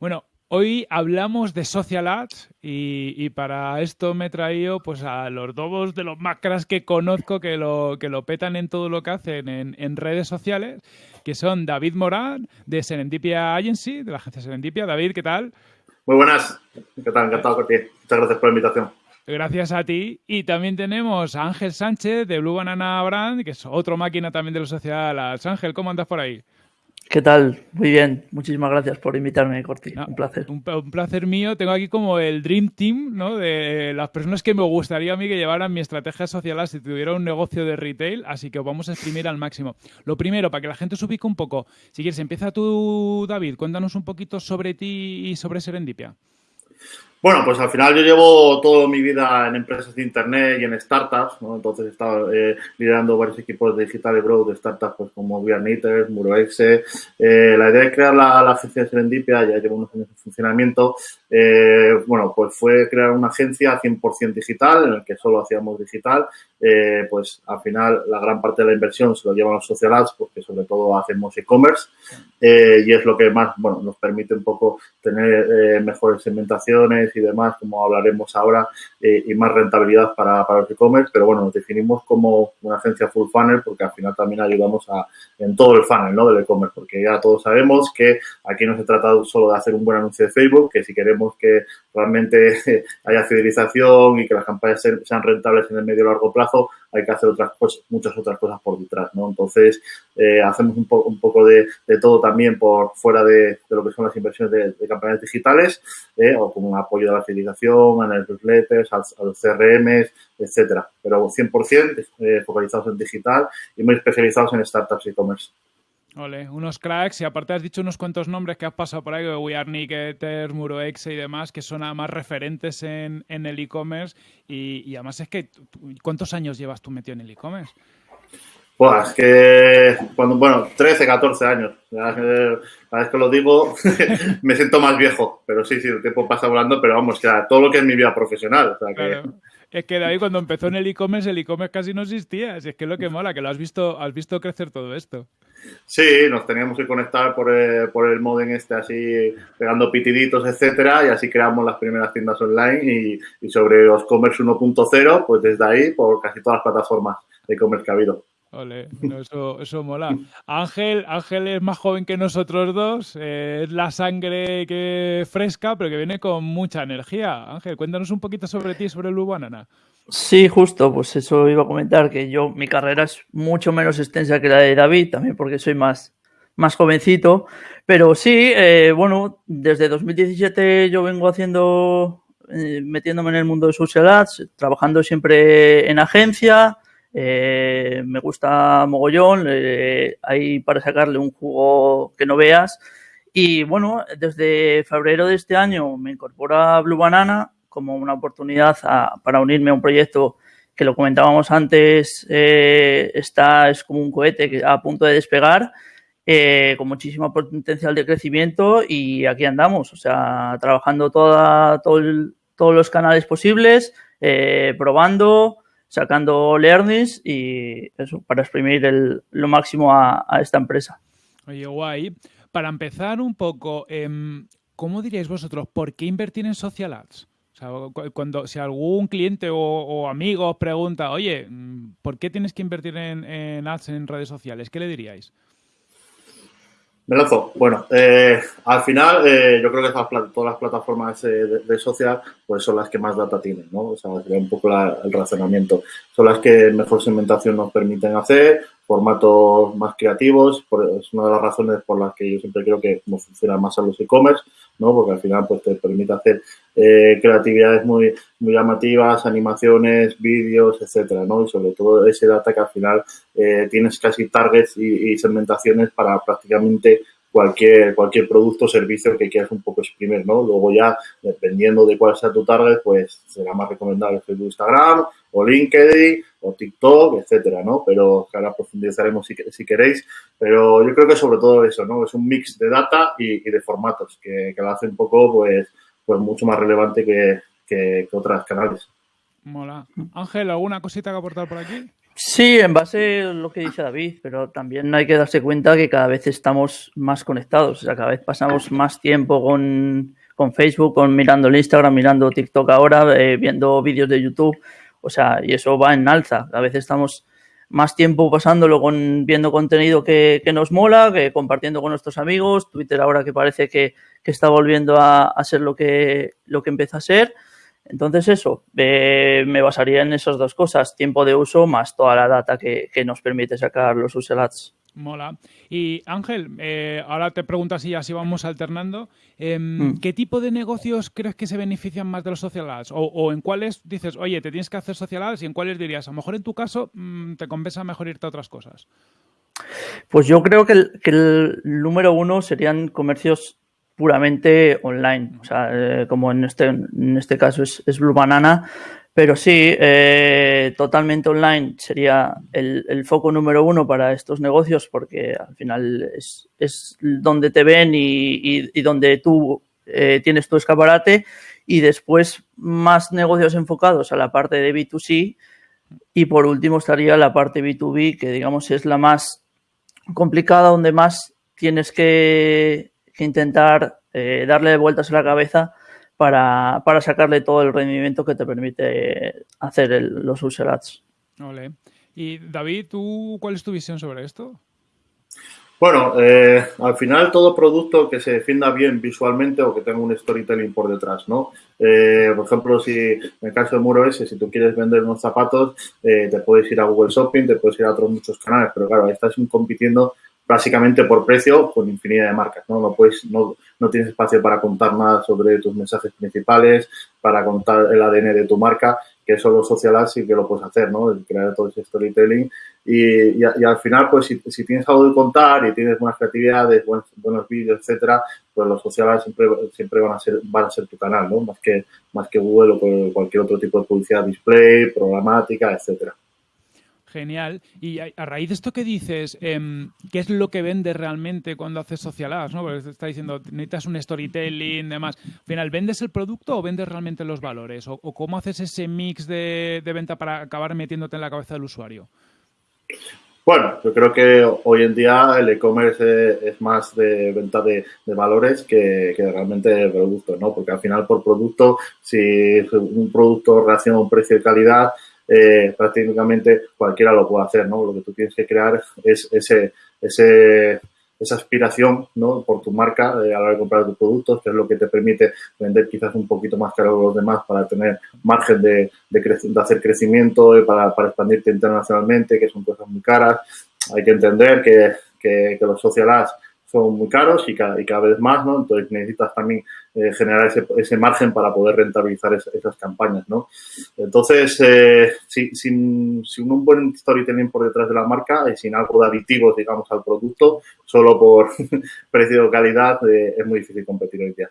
Bueno, hoy hablamos de social ads y, para esto me he traído pues a los dos de los más que conozco que lo, que lo petan en todo lo que hacen en, redes sociales, que son David Morán de Serendipia Agency, de la agencia Serendipia. David, ¿qué tal? Muy buenas. ¿Qué tal? Encantado con ti. Muchas gracias por la invitación. Gracias a ti. Y también tenemos a Ángel Sánchez de Blue Banana Brand, que es otro máquina también de la sociedad. Ángel, ¿cómo andas por ahí? ¿Qué tal? Muy bien. Muchísimas gracias por invitarme, Corti. un placer. Un, placer mío. Tengo aquí como el Dream Team, ¿no? De las personas que me gustaría a mí que llevaran mi estrategia social si tuviera un negocio de retail. Así que vamos a exprimir al máximo. Lo primero, para que la gente se ubique un poco. Si quieres, empieza tú, David. Cuéntanos un poquito sobre ti y sobre Serendipia. Bueno, pues al final yo llevo toda mi vida en empresas de Internet y en startups, ¿no? Entonces he estado eh, liderando varios equipos de digital y growth de startups pues como Viarniters, Muroexe. Eh, la idea de crear la, la, agencia de Serendipia ya lleva unos años en funcionamiento. Eh, bueno, pues fue crear una agencia 100% digital, en el que solo hacíamos digital. Eh, pues al final la gran parte de la inversión se lo llevan los social ads, porque sobre todo hacemos e-commerce. Eh, y es lo que más, bueno, nos permite un poco tener eh, mejores segmentaciones y demás, como hablaremos ahora, eh, y más rentabilidad para, para los e-commerce, pero bueno, nos definimos como una agencia full funnel porque al final también ayudamos a, en todo el funnel, ¿no? Del e-commerce, porque ya todos sabemos que aquí no se trata solo de hacer un buen anuncio de Facebook, que si queremos que realmente haya fidelización y que las campañas sean rentables en el medio y largo plazo, hay que hacer otras cosas, muchas otras cosas por detrás, ¿no? Entonces, eh, hacemos un, poco un poco de, todo también por fuera de, lo que son las inversiones de, campañas digitales, eh, o como un apoyo a la fidelización, a las newsletters, a, a los CRMs, etcétera. Pero 100% eh, focalizados en digital y muy especializados en startups e-commerce. Ole, unos cracks y aparte has dicho unos cuantos nombres que has pasado por ahí, We Are Nicketers, Muroexe y demás, que son más referentes en, en el e-commerce y, y, además es que, ¿cuántos años llevas tú metido en el e-commerce? Pues es que, cuando, bueno, 13, 14 años. Cada vez que lo digo me siento más viejo, pero sí, sí, el tiempo pasa volando, pero vamos, que todo lo que es mi vida profesional. O sea, que... Claro. Es que David, cuando empezó en el e-commerce, el e-commerce casi no existía. Así es que es lo que mola, que lo has visto, has visto crecer todo esto. Sí, nos teníamos que conectar por el, por el modem este así, pegando pitiditos, etcétera, y así creamos las primeras tiendas online y, y sobre los commerce 1.0, pues desde ahí, por casi todas las plataformas de e-commerce que ha habido. Ole, no, eso, mola. Ángel, Ángel es más joven que nosotros dos, eh, es la sangre que fresca, pero que viene con mucha energía. Ángel, cuéntanos un poquito sobre ti, sobre Blue Banana. Sí, justo, pues eso iba a comentar, que yo, mi carrera es mucho menos extensa que la de David, también porque soy más, más jovencito, pero sí, eh, bueno, desde 2017 yo vengo haciendo, eh, metiéndome en el mundo de social ads, trabajando siempre en agencia, eh, me gusta mogollón, eh, hay para sacarle un jugo que no veas. Y bueno, desde febrero de este año me incorpora Blue Banana como una oportunidad para unirme a un proyecto que lo comentábamos antes, eh, está, es como un cohete que a punto de despegar, eh, con muchísimo potencial de crecimiento y aquí andamos, o sea, trabajando toda, todos los canales posibles, eh, probando, sacando learnings y eso, para exprimir lo máximo a, a, esta empresa. Oye, guay. Para empezar un poco, eh, ¿cómo diríais vosotros por qué invertir en social ads? Cuando si algún cliente o, amigo os pregunta, oye, ¿por qué tienes que invertir en, ads en redes sociales? ¿Qué le diríais? Me. Bueno, eh, al final eh, yo creo que todas las plataformas eh, de, de, social pues son las que más data tienen, ¿no? O sea, sería un poco el razonamiento. Son las que mejor segmentación nos permiten hacer, formatos más creativos, por, es una de las razones por las que yo siempre creo que nos funcionan más a los e-commerce, ¿no? Porque al final pues te permite hacer eh, creatividades muy, muy llamativas, animaciones, vídeos, etcétera, ¿no? Y sobre todo ese data que al final eh, tienes casi targets y, y, segmentaciones para prácticamente cualquier, cualquier producto o servicio que quieras un poco exprimir, ¿no? Luego ya, dependiendo de cuál sea tu target, pues será más recomendable Facebook, Instagram, o LinkedIn, o TikTok, etcétera, ¿no? Pero que ahora profundizaremos si, si, queréis. Pero yo creo que sobre todo eso, ¿no? Es un mix de data y, de formatos que, que, lo hace un poco, pues, pues mucho más relevante que, que, que otras canales. Mola. Ángel, ¿alguna cosita que aportar por aquí? Sí, en base a lo que dice David, pero también hay que darse cuenta que cada vez estamos más conectados, o sea, cada vez pasamos más tiempo con, con Facebook, con mirando el Instagram, mirando TikTok ahora, eh, viendo vídeos de YouTube, o sea, y eso va en alza. A veces estamos más tiempo pasándolo con viendo contenido que, que nos mola, que compartiendo con nuestros amigos, Twitter ahora que parece que, que está volviendo a, a, ser lo que, lo que empieza a ser. Entonces eso, eh, me basaría en esas dos cosas, tiempo de uso más toda la data que, que nos permite sacar los user ads. Mola. Y Ángel, eh, ahora te pregunto así, así vamos alternando. Eh, mm. ¿Qué tipo de negocios crees que se benefician más de los social ads? O, o, en cuáles dices, oye, te tienes que hacer social ads y en cuáles dirías, a lo mejor en tu caso mmm, te compensa mejor irte a otras cosas? Pues yo creo que el, que el número uno serían comercios puramente online, o sea, eh, como en este, en este caso es, es Blue Banana, pero sí, eh, totalmente online sería el, el, foco número uno para estos negocios porque al final es, es donde te ven y, y, donde tú eh, tienes tu escaparate. Y después más negocios enfocados a la parte de B2C y por último estaría la parte B2B que digamos es la más complicada donde más tienes que, que intentar eh, darle vueltas a la cabeza para, para, sacarle todo el rendimiento que te permite hacer el, los user ads. Vale. Y David, ¿tú cuál es tu visión sobre esto? Bueno, eh, al final todo producto que se defienda bien visualmente o que tenga un storytelling por detrás, ¿no? Eh, por ejemplo, si en el caso de Muro S, si tú quieres vender unos zapatos, eh, te puedes ir a Google Shopping, te puedes ir a otros muchos canales, pero claro, ahí estás compitiendo básicamente por precio con infinidad de marcas, ¿no? No, puedes, no, no tienes espacio para contar nada sobre tus mensajes principales, para contar el ADN de tu marca, que eso los social ads sí que lo puedes hacer, ¿no? Crear todo ese storytelling y, y, y al final, pues si, si, tienes algo de contar y tienes buenas creatividades, buenos, buenos vídeos, etcétera, pues los social ads siempre, siempre van a ser van a ser tu canal, ¿no? Más que más que Google o cualquier otro tipo de publicidad, display, programática, etcétera. Genial. Y a, raíz de esto que dices, eh, ¿qué es lo que vendes realmente cuando haces social ads? ¿no? Porque está diciendo, necesitas un storytelling, demás. Al final, ¿vendes el producto o vendes realmente los valores? ¿O, cómo haces ese mix de, venta para acabar metiéndote en la cabeza del usuario? Bueno, yo creo que hoy en día el e-commerce es más de venta de, valores que, realmente de productos, ¿no? Porque al final por producto, si un producto reacciona a un precio de calidad, eh, prácticamente cualquiera lo puede hacer, ¿no? Lo que tú tienes que crear es esa aspiración, ¿no? Por tu marca eh, a la hora de comprar tus productos, que es lo que te permite vender quizás un poquito más caro que los demás para tener margen de, hacer crecimiento y para, expandirte internacionalmente, que son cosas muy caras. Hay que entender que, que, que los social ads son muy caros y cada, y cada vez más, ¿no? Entonces necesitas también eh, generar ese, ese, margen para poder rentabilizar es, esas campañas, ¿no? Entonces, eh, si, sin, sin, un buen storytelling por detrás de la marca y sin algo de aditivos, digamos, al producto, solo por precio o calidad, eh, es muy difícil competir hoy día.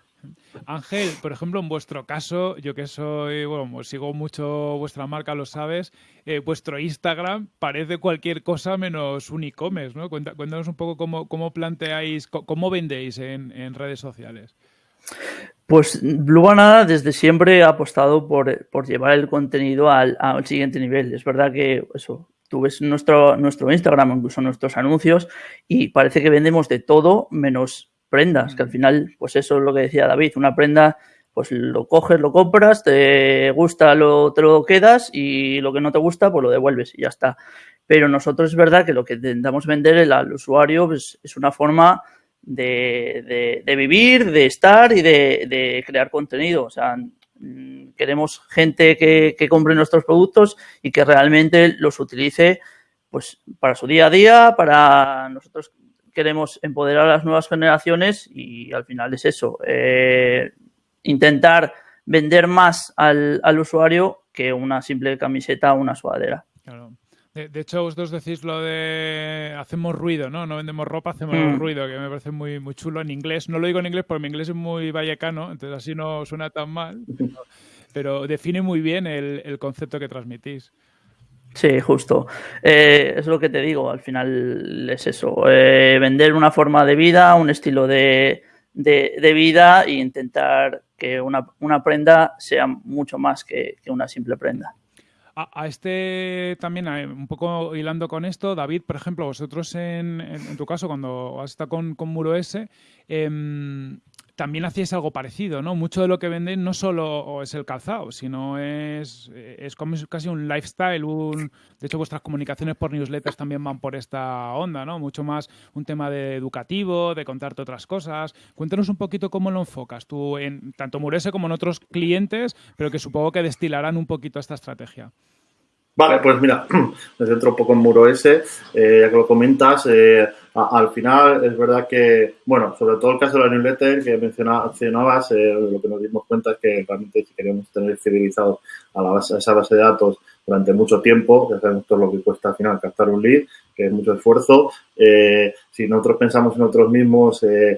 Ángel, por ejemplo, en vuestro caso, yo que soy, bueno, sigo mucho vuestra marca, lo sabes, eh, vuestro Instagram parece cualquier cosa menos un e-commerce, ¿no? Cuéntanos un poco cómo, cómo planteáis, cómo vendéis en, en redes sociales. Pues Blue Banana desde siempre ha apostado por, por llevar el contenido al, al, siguiente nivel. Es verdad que eso, tú ves nuestro, nuestro Instagram, incluso nuestros anuncios, y parece que vendemos de todo menos prendas, que al final, pues eso es lo que decía David, una prenda, pues lo coges, lo compras, te gusta, lo, te lo quedas y lo que no te gusta, pues lo devuelves y ya está. Pero nosotros es verdad que lo que intentamos vender al usuario pues, es una forma de, de, de, vivir, de estar y de, de, crear contenido. O sea, queremos gente que, que, compre nuestros productos y que realmente los utilice pues para su día a día, para nosotros queremos empoderar a las nuevas generaciones y al final es eso, eh, intentar vender más al, al, usuario que una simple camiseta o una sudadera. Claro. De, de, hecho, vosotros decís lo de hacemos ruido, ¿no? No vendemos ropa, hacemos mm. ruido, que me parece muy, muy chulo en inglés. No lo digo en inglés porque mi inglés es muy vallecano, entonces así no suena tan mal, pero, pero define muy bien el, el concepto que transmitís. Sí, justo. Eh, es lo que te digo, al final es eso, eh, vender una forma de vida, un estilo de, de, vida e intentar que una, una, prenda sea mucho más que, una simple prenda. a, este también, un poco hilando con esto, David, por ejemplo, vosotros en, en, tu caso, cuando has estado con, con Muro S, em, también hacíais algo parecido, ¿no? Mucho de lo que vendéis no solo es el calzado, sino es, es como casi un lifestyle, un, de hecho vuestras comunicaciones por newsletters también van por esta onda, ¿no? Mucho más un tema de educativo, de contarte otras cosas. Cuéntanos un poquito cómo lo enfocas tú en tanto Murese como en otros clientes, pero que supongo que destilarán un poquito esta estrategia. Vale, pues mira, me centro un poco en Muro S, eh, ya que lo comentas, eh, al final es verdad que, bueno, sobre todo el caso de la newsletter que mencionabas, eh, lo que nos dimos cuenta es que realmente si queríamos tener fidelizado a, la base, esa base de datos durante mucho tiempo, ya sabemos todo lo que cuesta al final captar un lead, que es mucho esfuerzo. Eh, si nosotros pensamos en nosotros mismos, eh,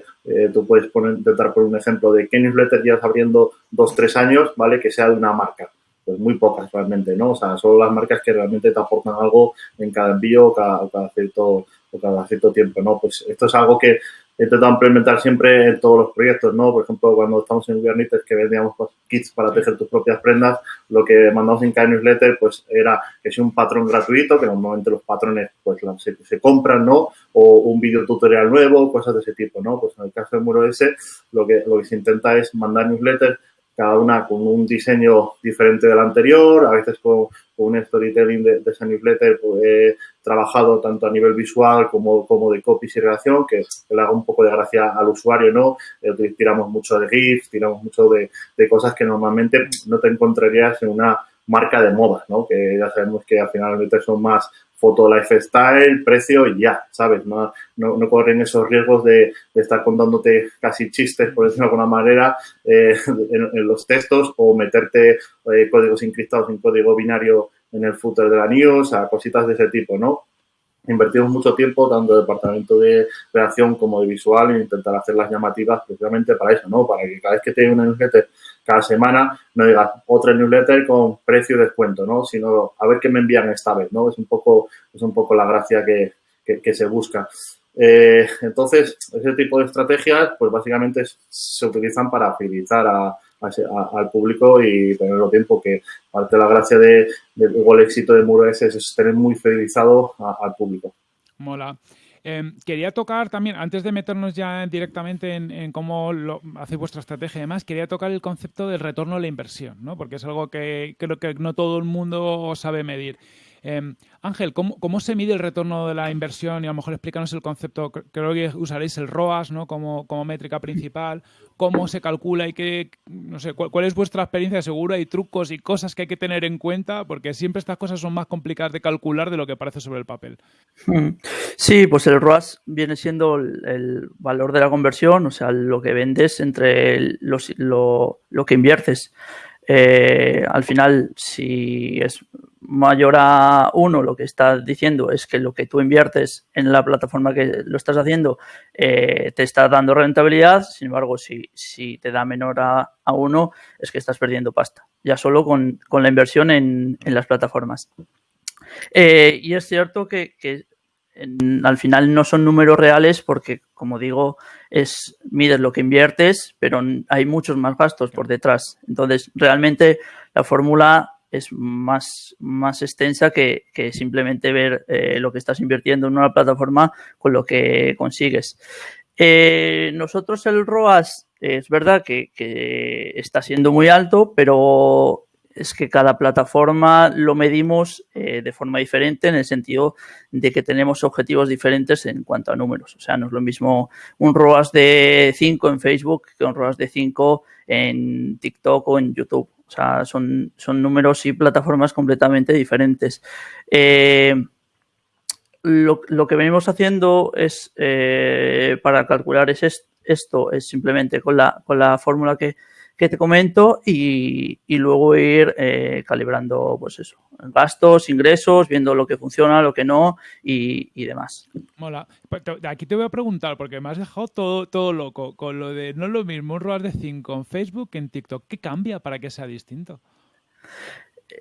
tú puedes poner, intentar poner un ejemplo de qué newsletter llevas abriendo dos, tres años, ¿vale? Que sea de una marca pues muy pocas realmente, ¿no? O sea, solo las marcas que realmente te aportan algo en cada envío o cada, cada cierto cada cierto tiempo, ¿no? Pues esto es algo que he intentado implementar siempre en todos los proyectos, ¿no? Por ejemplo, cuando estamos en Kubernetes que vendíamos pues, kits para tejer tus propias prendas, lo que mandamos en cada newsletter, pues era que sea un patrón gratuito, que normalmente los patrones pues se, se compran, ¿no? O un video tutorial nuevo, cosas de ese tipo, ¿no? Pues en el caso del Muro S, lo que, lo que se intenta es mandar newsletters cada una con un diseño diferente del anterior, a veces con, un storytelling de, de newsletter pues, he trabajado tanto a nivel visual como, como de copies y redacción, que, le haga un poco de gracia al usuario, ¿no? Eh, tiramos mucho de GIFs, tiramos mucho de, de cosas que normalmente no te encontrarías en una marca de moda, ¿no? Que ya sabemos que al final son más foto lifestyle, precio y ya, ¿sabes? No, no, corren esos riesgos de, estar contándote casi chistes, por decirlo de alguna manera, eh, en, los textos o meterte eh, códigos encriptados en código binario en el footer de la news, a cositas de ese tipo, ¿no? Invertimos mucho tiempo, tanto de departamento de redacción como de visual, en intentar hacer las llamativas precisamente para eso, ¿no? Para que cada vez que te una newsletter cada semana no digas otra newsletter con precio y descuento, ¿no? Sino a ver qué me envían esta vez, ¿no? Es un poco, es un poco la gracia que, que, se busca. Eh, entonces, ese tipo de estrategias, pues básicamente se utilizan para fidelizar a, al público y tenerlo tiempo, que parte de la gracia de, el éxito de Muro es, es tener muy fidelizado al público. Mola. Em, quería tocar también, antes de meternos ya directamente en, cómo lo, hacéis vuestra estrategia y demás, quería tocar el concepto del retorno a la inversión, ¿no? porque es algo que creo que no todo el mundo sabe medir. Em, Ángel, ¿cómo, se mide el retorno de la inversión? Y a lo mejor explícanos el concepto, creo que usaréis el ROAS ¿no? como, métrica principal, cómo se calcula y qué, no sé, cuál, es vuestra experiencia, seguro hay trucos y cosas que hay que tener en cuenta, porque siempre estas cosas son más complicadas de calcular de lo que parece sobre el papel. Hmm. Sí, pues el ROAS viene siendo el, valor de la conversión, o sea, lo que vendes entre los, lo, lo que inviertes. Eh, al final, si es mayor a uno, lo que está diciendo es que lo que tú inviertes en la plataforma que lo estás haciendo eh, te está dando rentabilidad. Sin embargo, si, si te da menor a, uno, es que estás perdiendo pasta. Ya solo con, la inversión en, las plataformas. Eh, y es cierto que, al final no son números reales porque, como digo, es mides lo que inviertes, pero hay muchos más gastos por detrás. Entonces, realmente la fórmula es más, más extensa que, simplemente ver eh, lo que estás invirtiendo en una plataforma con lo que consigues. Eh, nosotros el ROAS es verdad que, está siendo muy alto, pero es que cada plataforma lo medimos eh, de forma diferente en el sentido de que tenemos objetivos diferentes en cuanto a números. O sea, no es lo mismo un ROAS de 5 en Facebook que un ROAS de 5 en TikTok o en YouTube. O sea, son, son números y plataformas completamente diferentes. Eh, lo, que venimos haciendo es, eh, para calcular es esto, es simplemente con la, con la fórmula que, que te comento y, luego ir eh, calibrando, pues eso, gastos, ingresos, viendo lo que funciona, lo que no y, demás. Mola. Pues aquí te voy a preguntar, porque me has dejado todo, todo loco con lo de no es lo mismo un ROAS de 5 en Facebook que en TikTok. ¿Qué cambia para que sea distinto?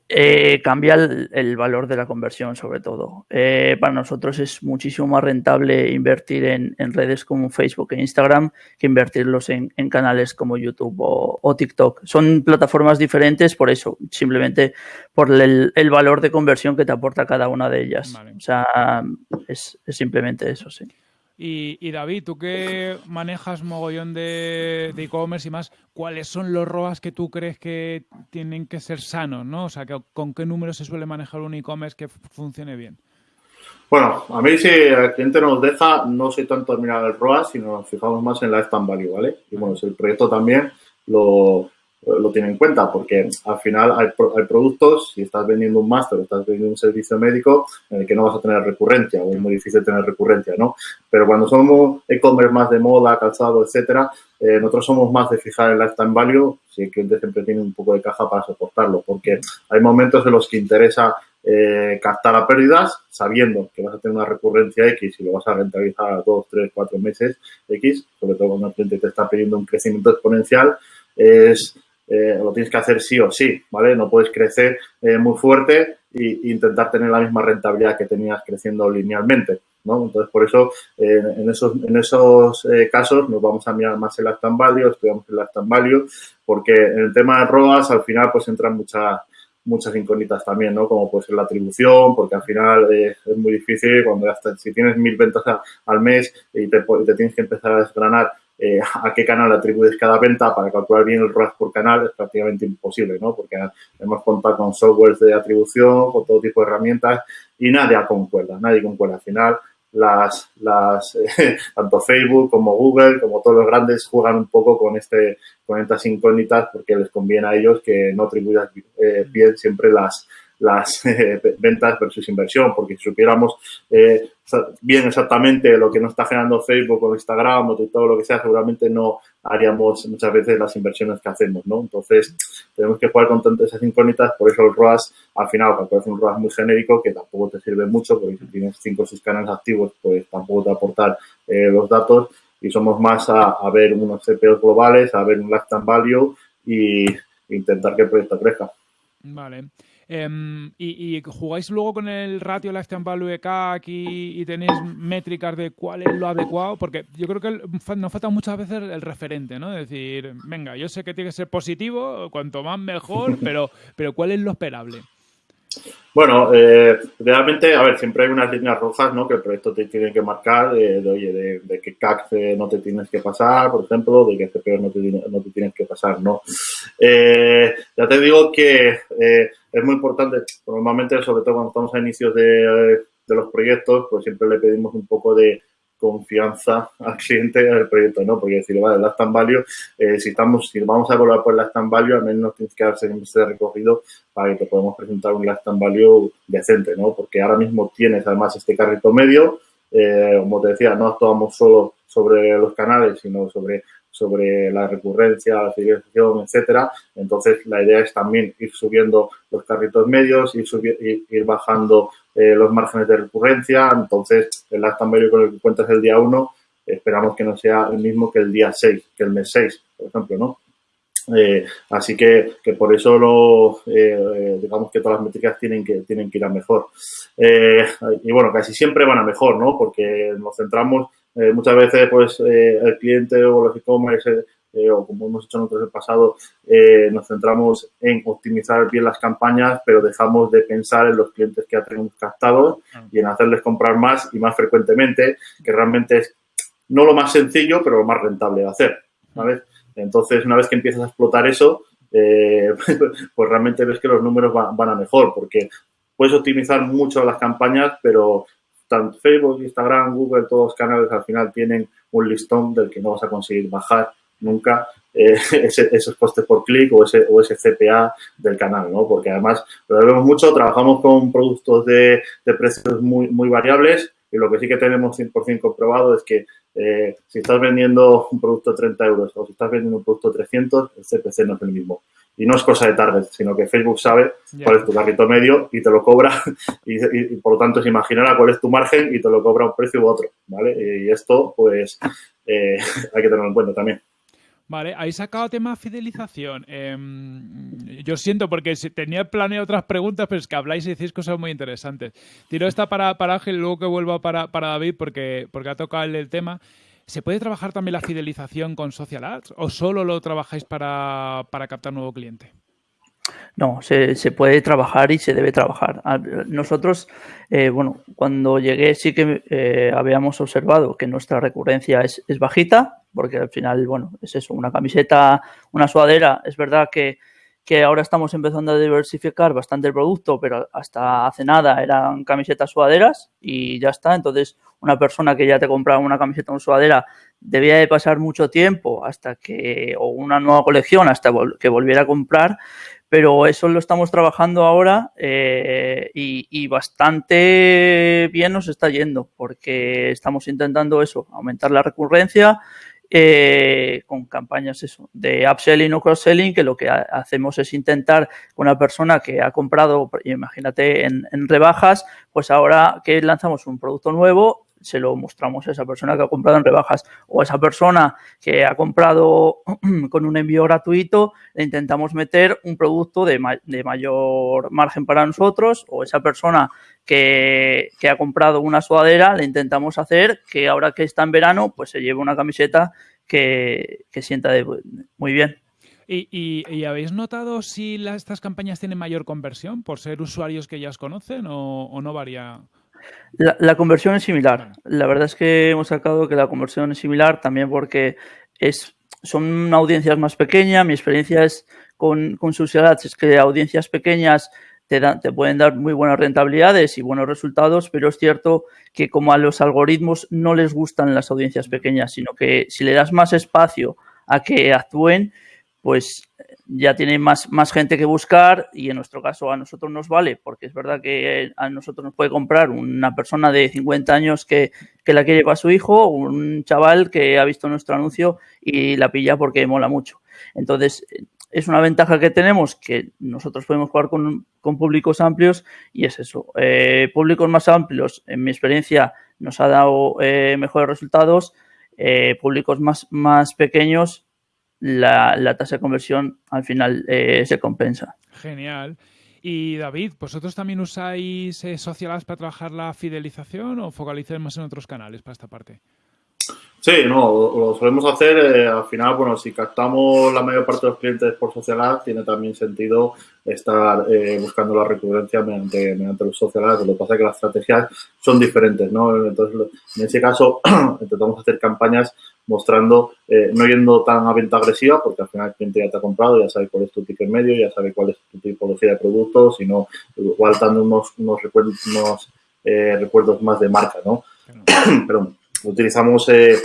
Eh, cambia el, valor de la conversión, sobre todo. Eh, para nosotros es muchísimo más rentable invertir en, redes como Facebook e Instagram que invertirlos en, canales como YouTube o, TikTok. Son plataformas diferentes por eso, simplemente por el, valor de conversión que te aporta cada una de ellas. O sea, es simplemente eso, sí. Y, David, tú que manejas mogollón de e-commerce y más, ¿cuáles son los ROAS que tú crees que tienen que ser sanos? ¿no? O sea, ¿con qué números se suele manejar un e-commerce que funcione bien? Bueno, a mí si el cliente nos deja, no soy tanto mirar el ROAS, sino nos fijamos más en la lifetime value, ¿vale? Y bueno, si el proyecto también lo, lo tiene en cuenta, porque al final hay, hay, productos, si estás vendiendo un máster o estás vendiendo un servicio médico, en el que no vas a tener recurrencia, o es muy difícil tener recurrencia, ¿no? Pero cuando somos e-commerce más de moda, calzado, etcétera, eh, nosotros somos más de fijar el lifetime value, si el cliente siempre tiene un poco de caja para soportarlo, porque hay momentos en los que interesa eh, captar a pérdidas, sabiendo que vas a tener una recurrencia X y lo vas a rentabilizar a dos, tres, cuatro meses X, sobre todo cuando el cliente te está pidiendo un crecimiento exponencial, es eh, lo tienes que hacer sí o sí, ¿vale? No puedes crecer eh, muy fuerte e intentar tener la misma rentabilidad que tenías creciendo linealmente, ¿no? Entonces, por eso, eh, en esos, en esos casos nos vamos a mirar más el lifetime value, estudiamos el lifetime value, porque en el tema de ROAS, al final, pues entran muchas muchas incógnitas también, ¿no? Como puede ser la atribución, porque al final es muy difícil cuando hasta si tienes mil ventas al mes y te, te, tienes que empezar a desgranar eh, a qué canal atribuyes cada venta para calcular bien el ROAS por canal es prácticamente imposible, ¿no? Porque hemos contado con softwares de atribución, con todo tipo de herramientas y nadie concuerda, nadie concuerda. Al final, las, las tanto Facebook como Google, como todos los grandes, juegan un poco con este, con estas incógnitas porque les conviene a ellos que no atribuyas eh, bien siempre las, las eh, ventas versus inversión, porque si supiéramos eh, bien exactamente lo que nos está generando Facebook o Instagram o todo lo que sea, seguramente no haríamos muchas veces las inversiones que hacemos, ¿no? Entonces, tenemos que jugar con tantas esas incógnitas, por eso el ROAS, al final, es un ROAS muy genérico, que tampoco te sirve mucho, porque si tienes cinco o seis canales activos, pues tampoco te aportar eh, los datos, y somos más a, ver unos CPOs globales, a ver un lifetime value y intentar que el proyecto crezca. Vale. Em, y, jugáis luego con el ratio lifetime value CAC y, y tenéis métricas de cuál es lo adecuado, porque yo creo que nos falta muchas veces el referente, ¿no? Es decir, venga, yo sé que tiene que ser positivo, cuanto más mejor, pero, pero ¿cuál es lo esperable? Bueno, eh, realmente, a ver, siempre hay unas líneas rojas, ¿no? Que el proyecto te tiene que marcar, de, oye, de, que CAC no te tienes que pasar, por ejemplo, de que CPO no te, no te tienes que pasar, ¿no? Eh, ya te digo que eh, es muy importante, normalmente, sobre todo cuando estamos a inicios de, de los proyectos, pues siempre le pedimos un poco de, confianza al cliente del proyecto, ¿no? Porque decir, vale, last value, eh, si estamos, si vamos a evaluar por last value, al menos tienes que darse de recorrido para que te podamos presentar un last value decente, ¿no? Porque ahora mismo tienes además este carrito medio, eh, como te decía, no actuamos solo sobre los canales, sino sobre sobre la recurrencia, la fidelización, etcétera. Entonces, la idea es también ir subiendo los carritos medios, ir, ir bajando eh, los márgenes de recurrencia. Entonces, el lifetime value con el que cuentas el día 1, esperamos que no sea el mismo que el día 6, que el mes 6, por ejemplo, ¿no? Eh, así que, que, por eso lo, eh, digamos que todas las métricas tienen que, tienen que ir a mejor. y bueno, casi siempre van a mejor, ¿no? Porque nos centramos eh, muchas veces, pues, eh, el cliente o los e-commerce, eh, o como hemos hecho nosotros en el pasado, nos centramos en optimizar bien las campañas, pero dejamos de pensar en los clientes que ya tenemos captados y en hacerles comprar más y más frecuentemente, que realmente es no lo más sencillo, pero lo más rentable de hacer, ¿sabes? Entonces, una vez que empiezas a explotar eso, pues realmente ves que los números van a mejor, porque puedes optimizar mucho las campañas, pero tanto Facebook, Instagram, Google, todos los canales al final tienen un listón del que no vas a conseguir bajar nunca eh, esos costes por clic o ese, o ese CPA del canal, ¿no? Porque además lo vemos mucho, trabajamos con productos de, precios muy, muy variables y lo que sí que tenemos 100% comprobado es que eh, si estás vendiendo un producto de 30 euros o si estás vendiendo un producto de 300, el CPC no es el mismo. Y no es cosa de target, sino que Facebook sabe cuál es tu carrito medio y te lo cobra y, por lo tanto se imaginará cuál es tu margen y te lo cobra un precio u otro, ¿vale? Y esto, pues, eh, hay que tenerlo en cuenta también. Vale, habéis sacado tema fidelización. Em, yo siento porque tenía planeado otras preguntas, pero es que habláis y decís cosas muy interesantes. Tiro esta para, para Ángel luego que vuelva para, para David porque, porque ha tocado el, tema. ¿Se puede trabajar también la fidelización con Social Ads o solo lo trabajáis para, para captar nuevo cliente? No, se, puede trabajar y se debe trabajar. Nosotros, eh, bueno, cuando llegué sí que eh, habíamos observado que nuestra recurrencia es, bajita, porque al final, bueno, es eso, una camiseta, una sudadera, es verdad que, que ahora estamos empezando a diversificar bastante el producto, pero hasta hace nada eran camisetas sudaderas y ya está. Entonces, una persona que ya te compraba una camiseta o una sudadera debía de pasar mucho tiempo hasta que, o una nueva colección hasta que volviera a comprar, pero eso lo estamos trabajando ahora eh, y, y, bastante bien nos está yendo porque estamos intentando eso, aumentar la recurrencia, eh, con campañas eso, de upselling o cross-selling, que lo que hacemos es intentar una persona que ha comprado, imagínate, en, en rebajas, pues ahora que lanzamos un producto nuevo, se lo mostramos a esa persona que ha comprado en rebajas o a esa persona que ha comprado con un envío gratuito, le intentamos meter un producto de, ma de mayor margen para nosotros o esa persona que, que, ha comprado una sudadera, le intentamos hacer que ahora que está en verano, pues se lleve una camiseta que, que sienta muy bien. ¿Y, y, habéis notado si estas campañas tienen mayor conversión por ser usuarios que ya os conocen o, o no varía? La, la, conversión es similar. La verdad es que hemos sacado que la conversión es similar también porque es, son audiencias más pequeñas. Mi experiencia es con, con sus es que audiencias pequeñas te, dan, te pueden dar muy buenas rentabilidades y buenos resultados, pero es cierto que como a los algoritmos no les gustan las audiencias pequeñas, sino que si le das más espacio a que actúen, pues ya tiene más, más gente que buscar y en nuestro caso a nosotros nos vale, porque es verdad que a nosotros nos puede comprar una persona de 50 años que, que la quiere para su hijo, un chaval que ha visto nuestro anuncio y la pilla porque mola mucho. Entonces, es una ventaja que tenemos que nosotros podemos jugar con, con públicos amplios y es eso. Eh, públicos más amplios, en mi experiencia, nos ha dado eh, mejores resultados. Eh, públicos más, más pequeños la, la tasa de conversión al final eh, se compensa. Genial. Y David, ¿vosotros también usáis eh, Social Ads para trabajar la fidelización o focalizáis más en otros canales para esta parte? Sí, no, lo solemos hacer. Eh, al final, bueno, si captamos la mayor parte de los clientes por social ads, tiene también sentido estar eh, buscando la recurrencia mediante, mediante los social ads. Lo que pasa es que las estrategias son diferentes, ¿no? Entonces, en ese caso, intentamos hacer campañas mostrando, eh, no yendo tan a venta agresiva, porque al final el cliente ya te ha comprado, ya sabe cuál es tu ticket medio, ya sabe cuál es tu tipología de productos, sino igual dando unos, unos recuerdos, unos, eh, recuerdos más de marca, ¿no? Pero utilizamos, eh,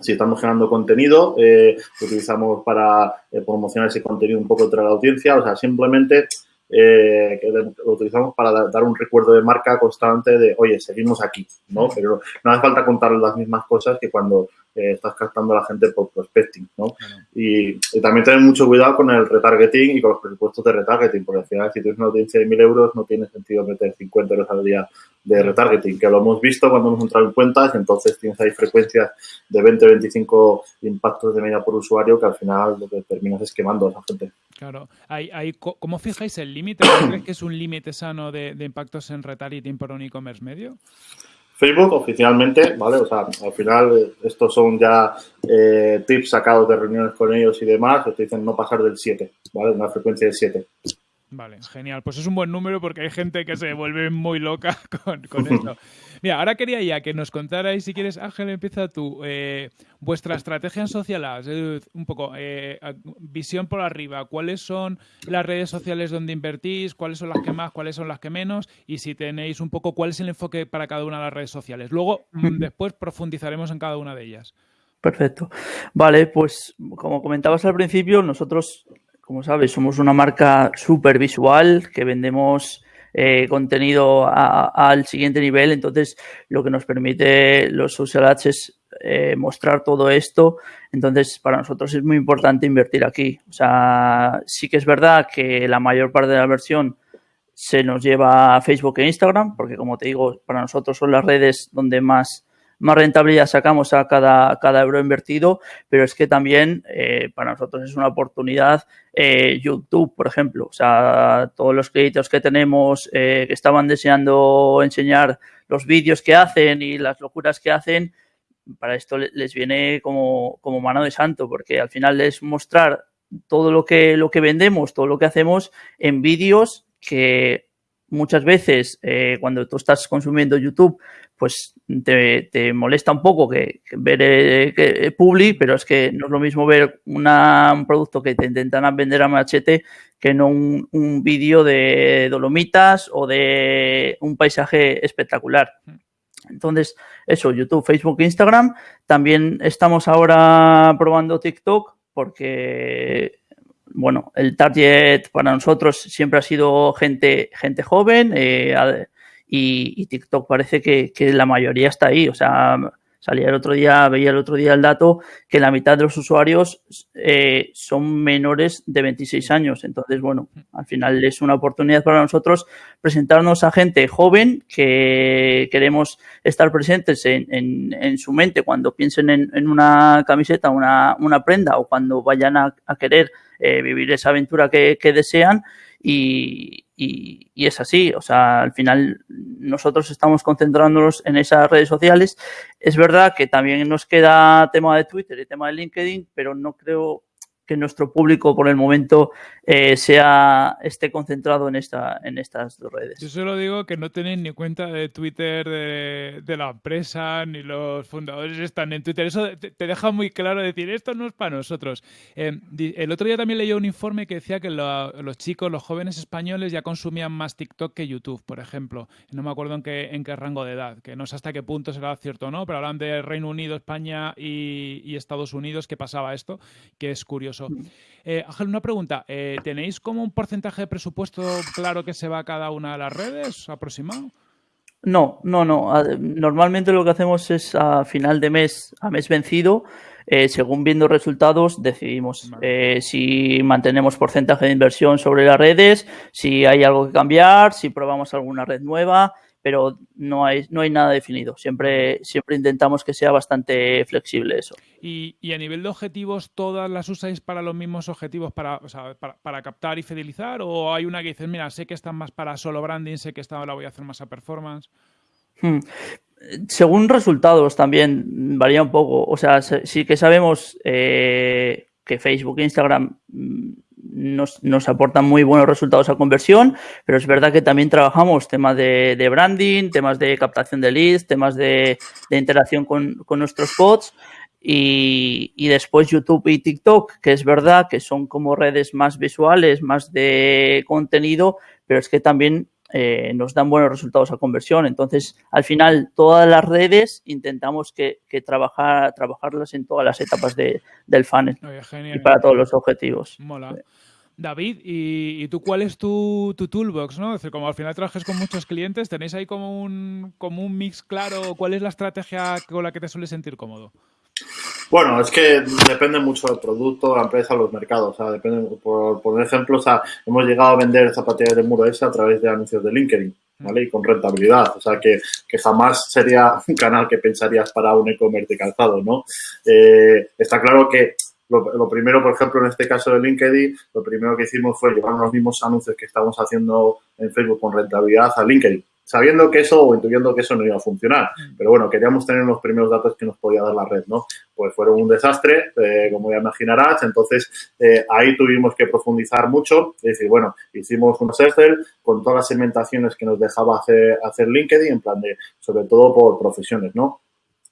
si estamos generando contenido, eh, utilizamos para eh, promocionar ese contenido un poco entre la audiencia, o sea, simplemente eh, que lo utilizamos para dar un recuerdo de marca constante de, oye, seguimos aquí, ¿no? Pero no hace falta contar las mismas cosas que cuando eh, estás captando a la gente por prospecting, ¿no? Y, también tener mucho cuidado con el retargeting y con los presupuestos de retargeting, porque al final, si tienes una audiencia de 1.000 euros, no tiene sentido meter 50 euros al día de retargeting, que lo hemos visto cuando hemos entrado en cuentas, entonces tienes ahí frecuencias de 20, 25 impactos de media por usuario que al final lo que terminas es quemando a esa gente. Claro. Hay, hay, ¿Cómo fijáis el límite? ¿Crees que es un límite sano de, de, impactos en retargeting por un e-commerce medio? Facebook oficialmente, ¿vale? O sea, al final estos son ya eh, tips sacados de reuniones con ellos y demás, te dicen no pasar del 7, ¿vale? Una frecuencia de 7. Vale, genial. Pues es un buen número porque hay gente que se vuelve muy loca con, con esto. Mira, ahora quería ya que nos contarais, si quieres, Ángel, empieza tú, eh, vuestra estrategia en social ads, eh, un poco, eh, visión por arriba, cuáles son las redes sociales donde invertís, cuáles son las que más, cuáles son las que menos, y si tenéis un poco cuál es el enfoque para cada una de las redes sociales. Luego, después profundizaremos en cada una de ellas. Perfecto. Vale, pues como comentabas al principio, nosotros como sabes, somos una marca súper visual que vendemos eh, contenido al siguiente nivel. Entonces, lo que nos permite los social ads es eh, mostrar todo esto. Entonces, para nosotros es muy importante invertir aquí. O sea, sí que es verdad que la mayor parte de la versión se nos lleva a Facebook e Instagram, porque como te digo, para nosotros son las redes donde más más rentabilidad sacamos a cada, cada euro invertido, pero es que también eh, para nosotros es una oportunidad eh, YouTube, por ejemplo. O sea, todos los créditos que tenemos que estaban deseando enseñar los vídeos que hacen y las locuras que hacen, para esto les viene como, como mano de santo, porque al final es mostrar todo lo que, lo que vendemos, todo lo que hacemos en vídeos que muchas veces eh, cuando tú estás consumiendo YouTube, pues te, molesta un poco que, ver eh, que, Publi, pero es que no es lo mismo ver una, un producto que te intentan vender a machete que no un, un vídeo de Dolomitas o de un paisaje espectacular. Entonces, eso, YouTube, Facebook, Instagram. También estamos ahora probando TikTok porque bueno, el target para nosotros siempre ha sido gente, gente joven eh, y, TikTok parece que, la mayoría está ahí. O sea, salía el otro día, veía el otro día el dato que la mitad de los usuarios eh, son menores de 26 años. Entonces, bueno, al final es una oportunidad para nosotros presentarnos a gente joven que queremos estar presentes en, su mente cuando piensen en, una camiseta, una, una prenda o cuando vayan a querer eh, vivir esa aventura que, desean y, es así, o sea, al final nosotros estamos concentrándonos en esas redes sociales. Es verdad que también nos queda tema de Twitter y tema de LinkedIn, pero no creo que nuestro público por el momento eh, sea esté concentrado en esta en estas dos redes. Yo solo digo que no tenéis ni cuenta de Twitter de, la empresa, ni los fundadores están en Twitter. Eso te, deja muy claro decir, esto no es para nosotros. Eh, el otro día también leí un informe que decía que los chicos, los jóvenes españoles ya consumían más TikTok que YouTube, por ejemplo. No me acuerdo en qué, en qué rango de edad, que no sé hasta qué punto será cierto o no, pero hablan de Reino Unido, España y Estados Unidos que pasaba esto, que es curioso. Mm. Eh, Ángel, una pregunta. Eh, ¿Tenéis como un porcentaje de presupuesto claro que se va a cada una de las redes aproximado? No, no, no. Normalmente lo que hacemos es a final de mes, a mes vencido, eh, según viendo resultados, decidimos si mantenemos porcentaje de inversión sobre las redes, si hay algo que cambiar, si probamos alguna red nueva pero no hay, no hay nada definido. Siempre, siempre intentamos que sea bastante flexible eso. Y, a nivel de objetivos, ¿todas las usáis para los mismos objetivos, para, para, captar y fidelizar? ¿O hay una que dices, mira, sé que están más para solo branding, sé que esta la voy a hacer más a performance? Hmm. Según resultados también varía un poco. O sea, sí que sabemos eh, que Facebook e Instagram mm, nos, nos, aportan muy buenos resultados a conversión, pero es verdad que también trabajamos temas de, branding, temas de captación de leads, temas de, interacción con, nuestros bots y, después YouTube y TikTok, que es verdad que son como redes más visuales, más de contenido, pero es que también eh, nos dan buenos resultados a conversión. Entonces, al final, todas las redes intentamos que, trabajar, trabajarlas en todas las etapas del funnel y para todos los objetivos. Mola. David, ¿y, tú cuál es tu, toolbox? ¿no? Es decir, como al final trabajas con muchos clientes, ¿tenéis ahí como un, como un mix claro? ¿Cuál es la estrategia con la que te sueles sentir cómodo? Bueno, es que depende mucho del producto, la empresa, los mercados. O sea, depende, por, por ejemplo, o sea, hemos llegado a vender zapatillas de muro esa a través de anuncios de LinkedIn, ¿vale? Y con rentabilidad. O sea, que, que jamás sería un canal que pensarías para un e-commerce de calzado, ¿no? Eh, está claro que lo, primero, por ejemplo, en este caso de LinkedIn, lo primero que hicimos fue llevar los mismos anuncios que estamos haciendo en Facebook con rentabilidad a LinkedIn, sabiendo que eso o intuyendo que eso no iba a funcionar. Mm. Pero bueno, queríamos tener los primeros datos que nos podía dar la red, ¿no? Pues fueron un desastre, eh, como ya imaginarás. Entonces, eh, ahí tuvimos que profundizar mucho. Es decir, bueno, hicimos un Excel con todas las segmentaciones que nos dejaba hacer, hacer LinkedIn, en plan de, sobre todo por profesiones, ¿no?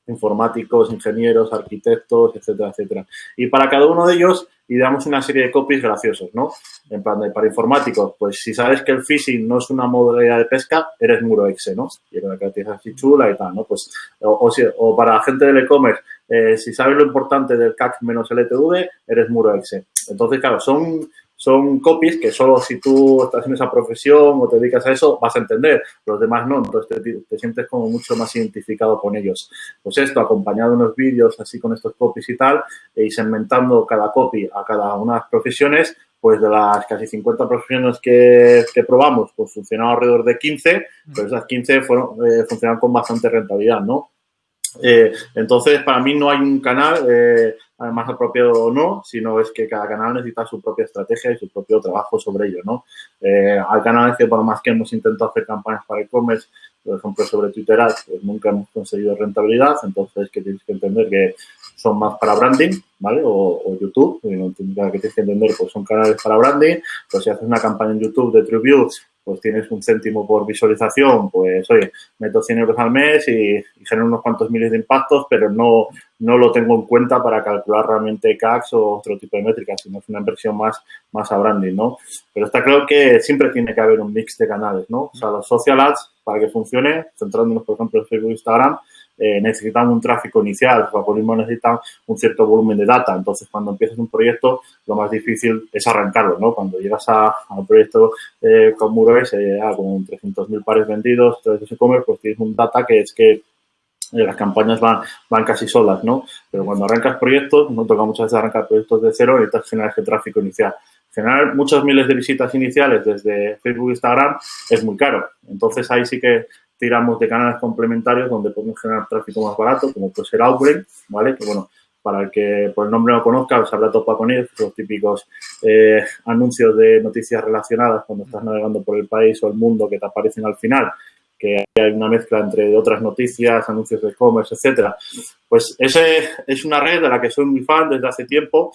Informáticos, ingenieros, arquitectos, etcétera, etcétera. Y para cada uno de ellos ideamos una serie de copies graciosos, ¿no? En plan, de, para informáticos, pues si sabes que el phishing no es una modalidad de pesca, eres muro exe, ¿no? Y una característica así chula y tal, ¿no? Pues, o, o, para gente del e-commerce, eh, si sabes lo importante del CAC menos LTV, eres muro exe. Entonces, claro, son son copies que solo si tú estás en esa profesión o te dedicas a eso vas a entender, los demás no, entonces te, sientes como mucho más identificado con ellos. Pues esto, acompañado de unos vídeos así con estos copies y tal, e segmentando cada copy a cada una de las profesiones, pues de las casi 50 profesiones que, probamos, pues funcionaba alrededor de 15, pero esas 15 fueron, eh, funcionaron con bastante rentabilidad, ¿no? Eh, entonces, para mí no hay un canal eh, más apropiado o no, sino es que cada canal necesita su propia estrategia y su propio trabajo sobre ello, ¿no? Eh, hay canales que, por más que hemos intentado hacer campañas para e-commerce, por ejemplo, sobre Twitter Ads, pues nunca hemos conseguido rentabilidad, entonces que tienes que entender que son más para branding, ¿vale? O, YouTube, que tienes que entender, pues son canales para branding, pues si haces una campaña en YouTube de TrueView pues tienes un céntimo por visualización, pues oye, meto 100 euros al mes y, genero unos cuantos miles de impactos, pero no, no lo tengo en cuenta para calcular realmente CACs o otro tipo de métricas, sino es una inversión más, más a branding, ¿no? Pero está claro que siempre tiene que haber un mix de canales, ¿no? O sea, los social ads, para que funcione, centrándonos, por ejemplo, en Facebook e Instagram, eh, necesitan un tráfico inicial, los algoritmos necesitan un cierto volumen de data. Entonces, cuando empiezas un proyecto, lo más difícil es arrancarlo, ¿no? Cuando llegas a, un proyecto eh, con MuroS, eh, con 300.000 pares vendidos, e-commerce, pues tienes un data que es que eh, las campañas van, van casi solas, ¿no? Pero cuando arrancas proyectos, no toca muchas veces arrancar proyectos de cero, necesitas generar ese tráfico inicial. Generar muchos miles de visitas iniciales desde Facebook e Instagram es muy caro. Entonces ahí sí que tiramos de canales complementarios donde podemos generar tráfico más barato, como puede ser Outbrain, ¿vale? Que bueno, para el que por el nombre no conozca, os habrá topado con ellos, los típicos eh, anuncios de noticias relacionadas cuando estás navegando por el país o el mundo que te aparecen al final, que hay una mezcla entre otras noticias, anuncios de e-commerce, etcétera. Pues ese es una red de la que soy muy fan desde hace tiempo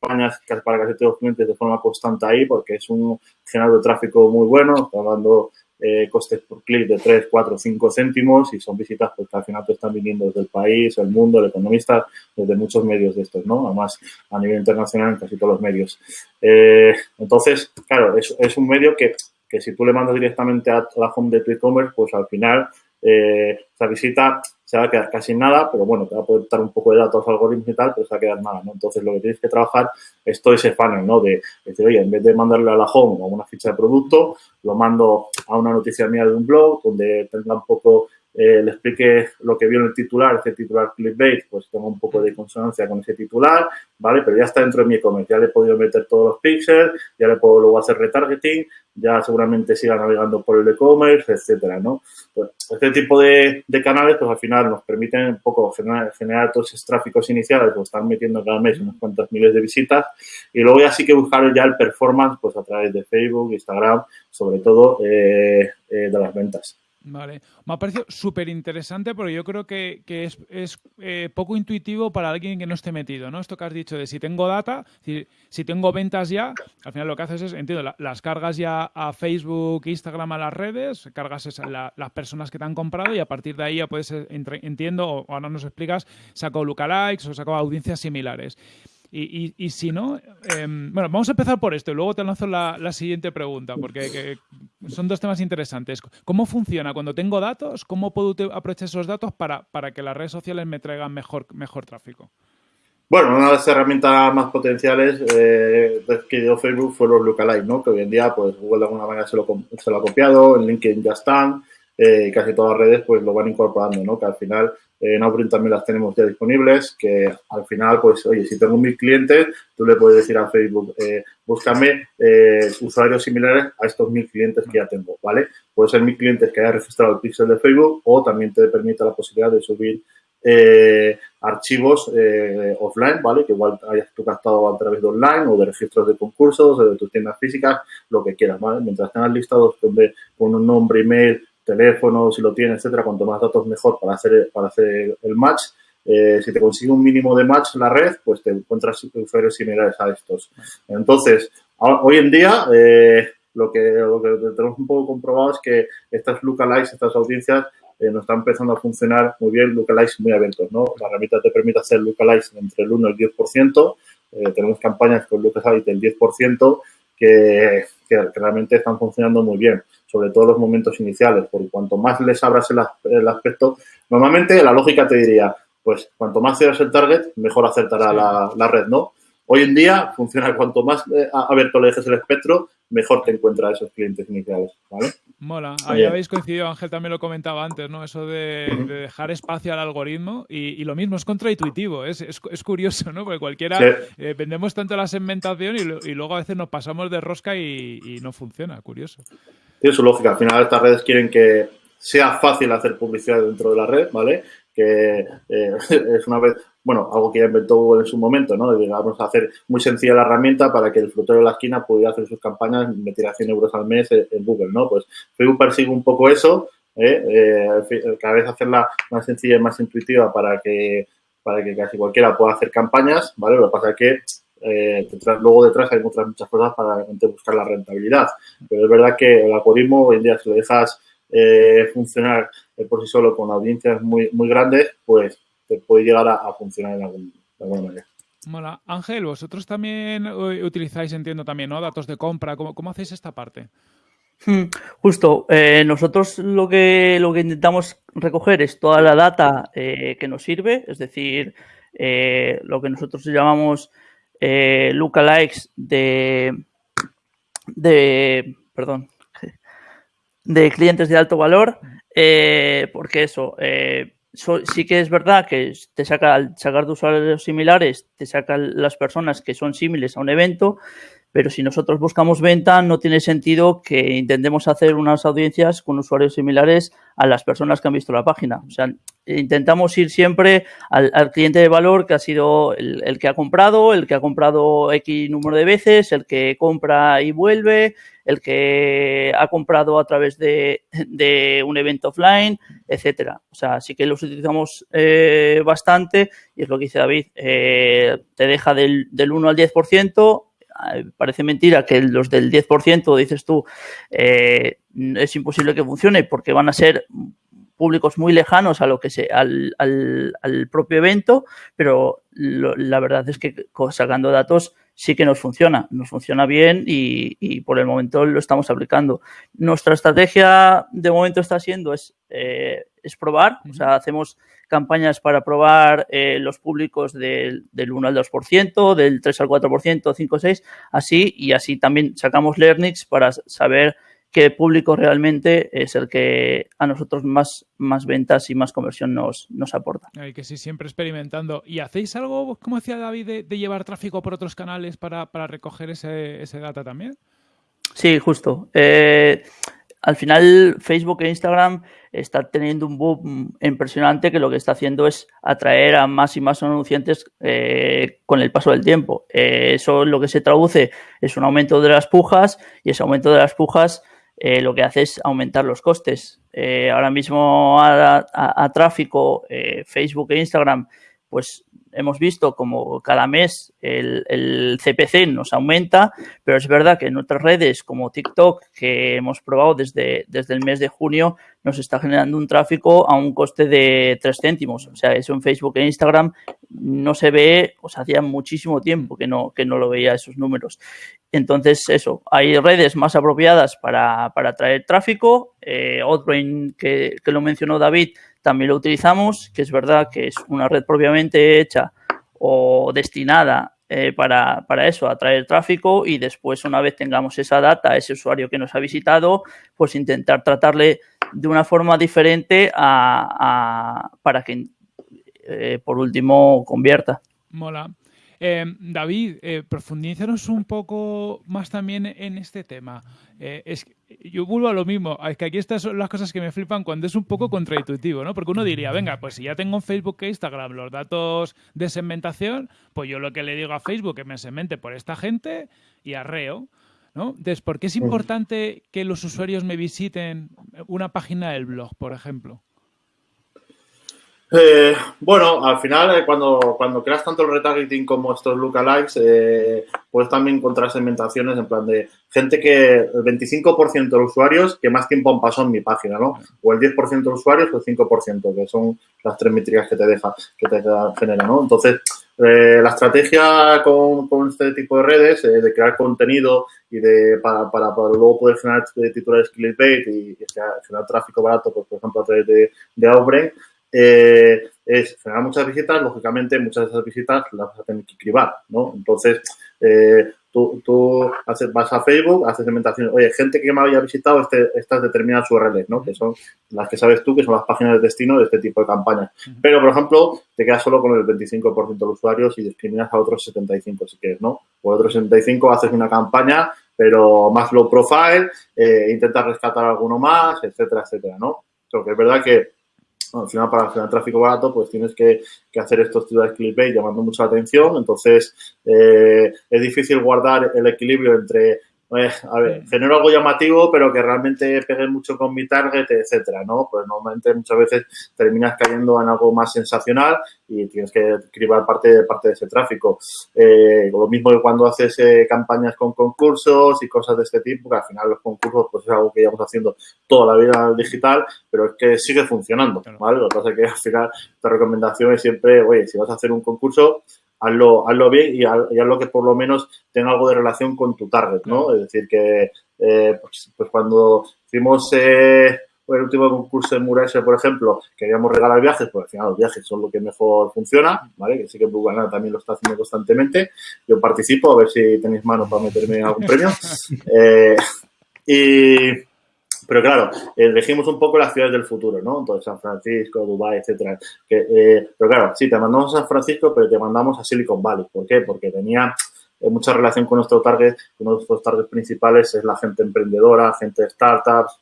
para casi todos los clientes de forma constante ahí porque es un generador de tráfico muy bueno, hablando eh, costes por clic de 3, 4, 5 céntimos y son visitas pues, al final te están viniendo desde el país, el mundo, el economista, desde muchos medios de estos, ¿no? Además, a nivel internacional en casi todos los medios. Eh, entonces, claro, es, es un medio que, que, si tú le mandas directamente a la home de tu e-commerce, pues al final eh, esa visita se va a quedar casi nada, pero bueno, te va a poder dar un poco de datos, algoritmos y tal, pero se va a quedar nada, ¿no? Entonces, lo que tienes que trabajar es todo ese funnel, ¿no? De, decir, oye, en vez de mandarle a la home o una ficha de producto, lo mando a una noticia mía de un blog donde tenga un poco eh, le explique lo que vio en el titular, ese titular clickbait, pues tengo un poco de consonancia con ese titular, ¿vale? Pero ya está dentro de mi e-commerce, ya le he podido meter todos los pixels, ya le puedo luego hacer retargeting, ya seguramente siga navegando por el e-commerce, etcétera, ¿no? Pues este tipo de, canales, pues al final nos permiten un poco generar, todos esos tráficos iniciales, pues están metiendo cada mes unos cuantos miles de visitas y luego ya sí que buscar ya el performance, pues a través de Facebook, Instagram, sobre todo eh, eh, de las ventas. Vale, me ha parecido súper interesante porque yo creo que, es, eh, poco intuitivo para alguien que no esté metido, ¿no? Esto que has dicho de si tengo data, si, si tengo ventas ya, al final lo que haces es, entiendo, las cargas ya a Facebook, Instagram, a las redes, cargas las personas que te han comprado y a partir de ahí ya puedes, eh, entiendo, o ahora nos explicas, saco lookalikes o saco audiencias similares. Y, si no, em, bueno, vamos a empezar por esto y luego te lanzo la, siguiente pregunta, porque son dos temas interesantes. ¿Cómo funciona cuando tengo datos? ¿Cómo puedo aprovechar esos datos para, para que las redes sociales me traigan mejor, mejor tráfico? Bueno, una de las herramientas más potenciales eh, que dio Facebook fue los lookalikes, ¿no? Que hoy en día, pues Google de alguna manera se lo, se lo ha copiado, en LinkedIn ya están, eh, casi todas las redes pues lo van incorporando, ¿no? Que al final en Outbrain también las tenemos ya disponibles, que al final, pues, oye, si tengo mil clientes, tú le puedes decir a Facebook, eh, búscame eh, usuarios similares a estos mil clientes que ya tengo, ¿vale? Puede ser mil clientes que haya registrado el pixel de Facebook o también te permite la posibilidad de subir eh, archivos offline, ¿vale? Que igual hayas tú captado a través de online o de registros de concursos o de tus tiendas físicas, lo que quieras, ¿vale? Mientras tengas listados con un nombre, email, teléfono, si lo tienes, etcétera, cuanto más datos mejor para hacer, para hacer el match. Eh, si te consigue un mínimo de match la red, pues te encuentras usuarios similares a estos. Entonces, hoy en día, eh, lo, que, lo que tenemos un poco comprobado es que estas lookalikes, estas audiencias, eh, nos están empezando a funcionar muy bien, lookalikes muy abiertos, ¿no? La herramienta te permite hacer lookalikes entre el 1 y el 10%. tenemos campañas con lookalikes del 10% que, que realmente están funcionando muy bien sobre todo los momentos iniciales, porque cuanto más les abras el, aspecto, normalmente la lógica te diría, pues cuanto más seas el target, mejor acertará la, red, ¿no? Hoy en día funciona cuanto más eh, abierto le dejes el espectro, mejor te encuentra esos clientes iniciales, ¿vale? Mola. Ahí habéis coincidido, Ángel también lo comentaba antes, ¿no? Eso de, dejar espacio al algoritmo y, lo mismo es contraintuitivo, es, es, curioso, ¿no? Porque cualquiera eh, vendemos tanto la segmentación y, luego a veces nos pasamos de rosca y, y no funciona, curioso tiene su lógica. Al final estas redes quieren que sea fácil hacer publicidad dentro de la red, ¿vale? que eh, es una vez, bueno, algo que ya inventó Google en su momento, ¿no? Digamos, hacer muy sencilla la herramienta para que el frutero de la esquina pudiera hacer sus campañas, meter a 100 euros al mes en Google, ¿no? Pues Facebook persigue un poco eso, ¿eh? Eh, cada vez hacerla más sencilla y más intuitiva para que, para que casi cualquiera pueda hacer campañas, ¿vale? Lo que pasa es que eh, luego detrás hay otras muchas cosas para buscar la rentabilidad. Pero es verdad que el algoritmo hoy en día, si lo dejas eh, funcionar por sí solo con audiencias muy, muy grandes, pues te puede llegar a, funcionar de, alguna manera. Mola. Ángel, vosotros también utilizáis, entiendo también, ¿no? Datos de compra. ¿Cómo, cómo hacéis esta parte? Hmm, justo, eh, nosotros lo que, lo que intentamos recoger es toda la data que nos sirve, es decir, lo que nosotros llamamos eh, lookalikes de, de, perdón, de clientes de alto valor, eh, porque eso, eh, sí que es verdad que te saca, al sacar de usuarios similares, te sacan las personas que son similares a un evento, pero si nosotros buscamos venta, no tiene sentido que intentemos hacer unas audiencias con usuarios similares a las personas que han visto la página. O sea, intentamos ir siempre al, cliente de valor que ha sido el, que ha comprado, el que ha comprado X número de veces, el que compra y vuelve, el que ha comprado a través de, un evento offline, etcétera. O sea, sí que los utilizamos eh, bastante y es lo que dice David, eh, te deja del, del 1 al 10%, parece mentira que los del 10%, dices tú, eh, es imposible que funcione porque van a ser públicos muy lejanos a lo que se, al, al, propio evento, pero la verdad es que sacando datos sí que nos funciona, nos funciona bien y, por el momento lo estamos aplicando. Nuestra estrategia de momento está siendo es, eh, es probar, o sea, hacemos campañas para probar eh, los públicos del, del 1 al 2%, del 3 al 4%, 5 6, así y así también sacamos learnings para saber qué público realmente es el que a nosotros más, más ventas y más conversión nos, nos aporta. Hay que sí, siempre experimentando. ¿Y hacéis algo, como decía David, de, llevar tráfico por otros canales para, recoger ese, ese, data también? Sí, justo. Eh, al final Facebook e Instagram está teniendo un boom impresionante que lo que está haciendo es atraer a más y más anunciantes eh, con el paso del tiempo. Eh, eso lo que se traduce es un aumento de las pujas y ese aumento de las pujas eh, lo que hace es aumentar los costes. Ahora mismo a, tráfico, eh, Facebook e Instagram, pues hemos visto como cada mes el, CPC nos aumenta, pero es verdad que en otras redes como TikTok, que hemos probado desde, desde el mes de junio, nos está generando un tráfico a un coste de 3 céntimos. O sea, eso en Facebook e Instagram no se ve, o sea, hacía muchísimo tiempo que no, que no lo veía esos números. Entonces, eso, hay redes más apropiadas para, para traer tráfico. Eh, que lo mencionó David, también lo utilizamos, que es verdad que es una red propiamente hecha o destinada eh, para, para, eso, atraer tráfico y después una vez tengamos esa data, ese usuario que nos ha visitado, pues intentar tratarle de una forma diferente a, para que eh, por último convierta. Mola. Eh, David, eh, profundízanos un poco más también en este tema. Eh, es, yo vuelvo a lo mismo, es que aquí estas son las cosas que me flipan cuando es un poco contraintuitivo, ¿no? Porque uno diría, venga, pues si ya tengo en Facebook e Instagram los datos de segmentación, pues yo lo que le digo a Facebook es que me segmente por esta gente y arreo. ¿no? Entonces, ¿por qué es importante que los usuarios me visiten una página del blog, por ejemplo? Eh, bueno, al final, eh, cuando, cuando creas tanto el retargeting como estos lookalikes, eh, puedes también encontrar segmentaciones en plan de gente que el 25% de los usuarios que más tiempo han pasado en mi página, ¿no? O el 10% de los usuarios o el 5%, que son las tres métricas que te deja, que te genera, ¿no? Entonces, la estrategia con, con, este tipo de redes, de crear contenido y de para, para, luego poder generar titulares clickbait y, y generar tráfico barato, pues, por ejemplo, a través de, de Outbrain, eh, es generar muchas visitas, lógicamente muchas de esas visitas las vas a tener que cribar, ¿no? Entonces, eh, tú, tú haces, vas a Facebook, haces segmentación, oye, gente que me había visitado este, estas determinadas URLs, ¿no? Que son las que sabes tú, que son las páginas de destino de este tipo de campañas. Pero, por ejemplo, te quedas solo con el 25% de los usuarios y discriminas a otros 75 si quieres, ¿no? O otros 75 haces una campaña, pero más low profile, eh, intentas rescatar alguno más, etcétera, etcétera, ¿no? Porque es verdad que al final para generar tráfico barato, pues tienes que, hacer estos de clickbait llamando mucha atención. Entonces, eh, es difícil guardar el equilibrio entre pues, a ver, genero algo llamativo, pero que realmente pegue mucho con mi target, etcétera, ¿no? Pues normalmente muchas veces terminas cayendo en algo más sensacional y tienes que escribir parte, parte de ese tráfico. Eh, lo mismo que cuando haces eh, campañas con concursos y cosas de este tipo, que al final los concursos pues es algo que llevamos haciendo toda la vida digital, pero es que sigue funcionando, ¿vale? Lo que pasa es que al final la recomendación es siempre, oye, si vas a hacer un concurso, hazlo, hazlo bien y, hazlo que por lo menos tenga algo de relación con tu target, ¿no? Es decir, que eh, pues, pues, cuando hicimos eh, el último concurso en Murase, por ejemplo, queríamos regalar viajes, pues al final los viajes son lo que mejor funciona, ¿vale? Que sí que Google también lo está haciendo constantemente. Yo participo, a ver si tenéis manos para meterme algún premio. Eh, y pero claro, elegimos un poco las ciudades del futuro, ¿no? Entonces, San Francisco, Dubái, etcétera. Eh, pero claro, sí, te mandamos a San Francisco, pero te mandamos a Silicon Valley. ¿Por qué? Porque tenía eh, mucha relación con nuestro target. Uno de nuestros targets principales es la gente emprendedora, gente de startups,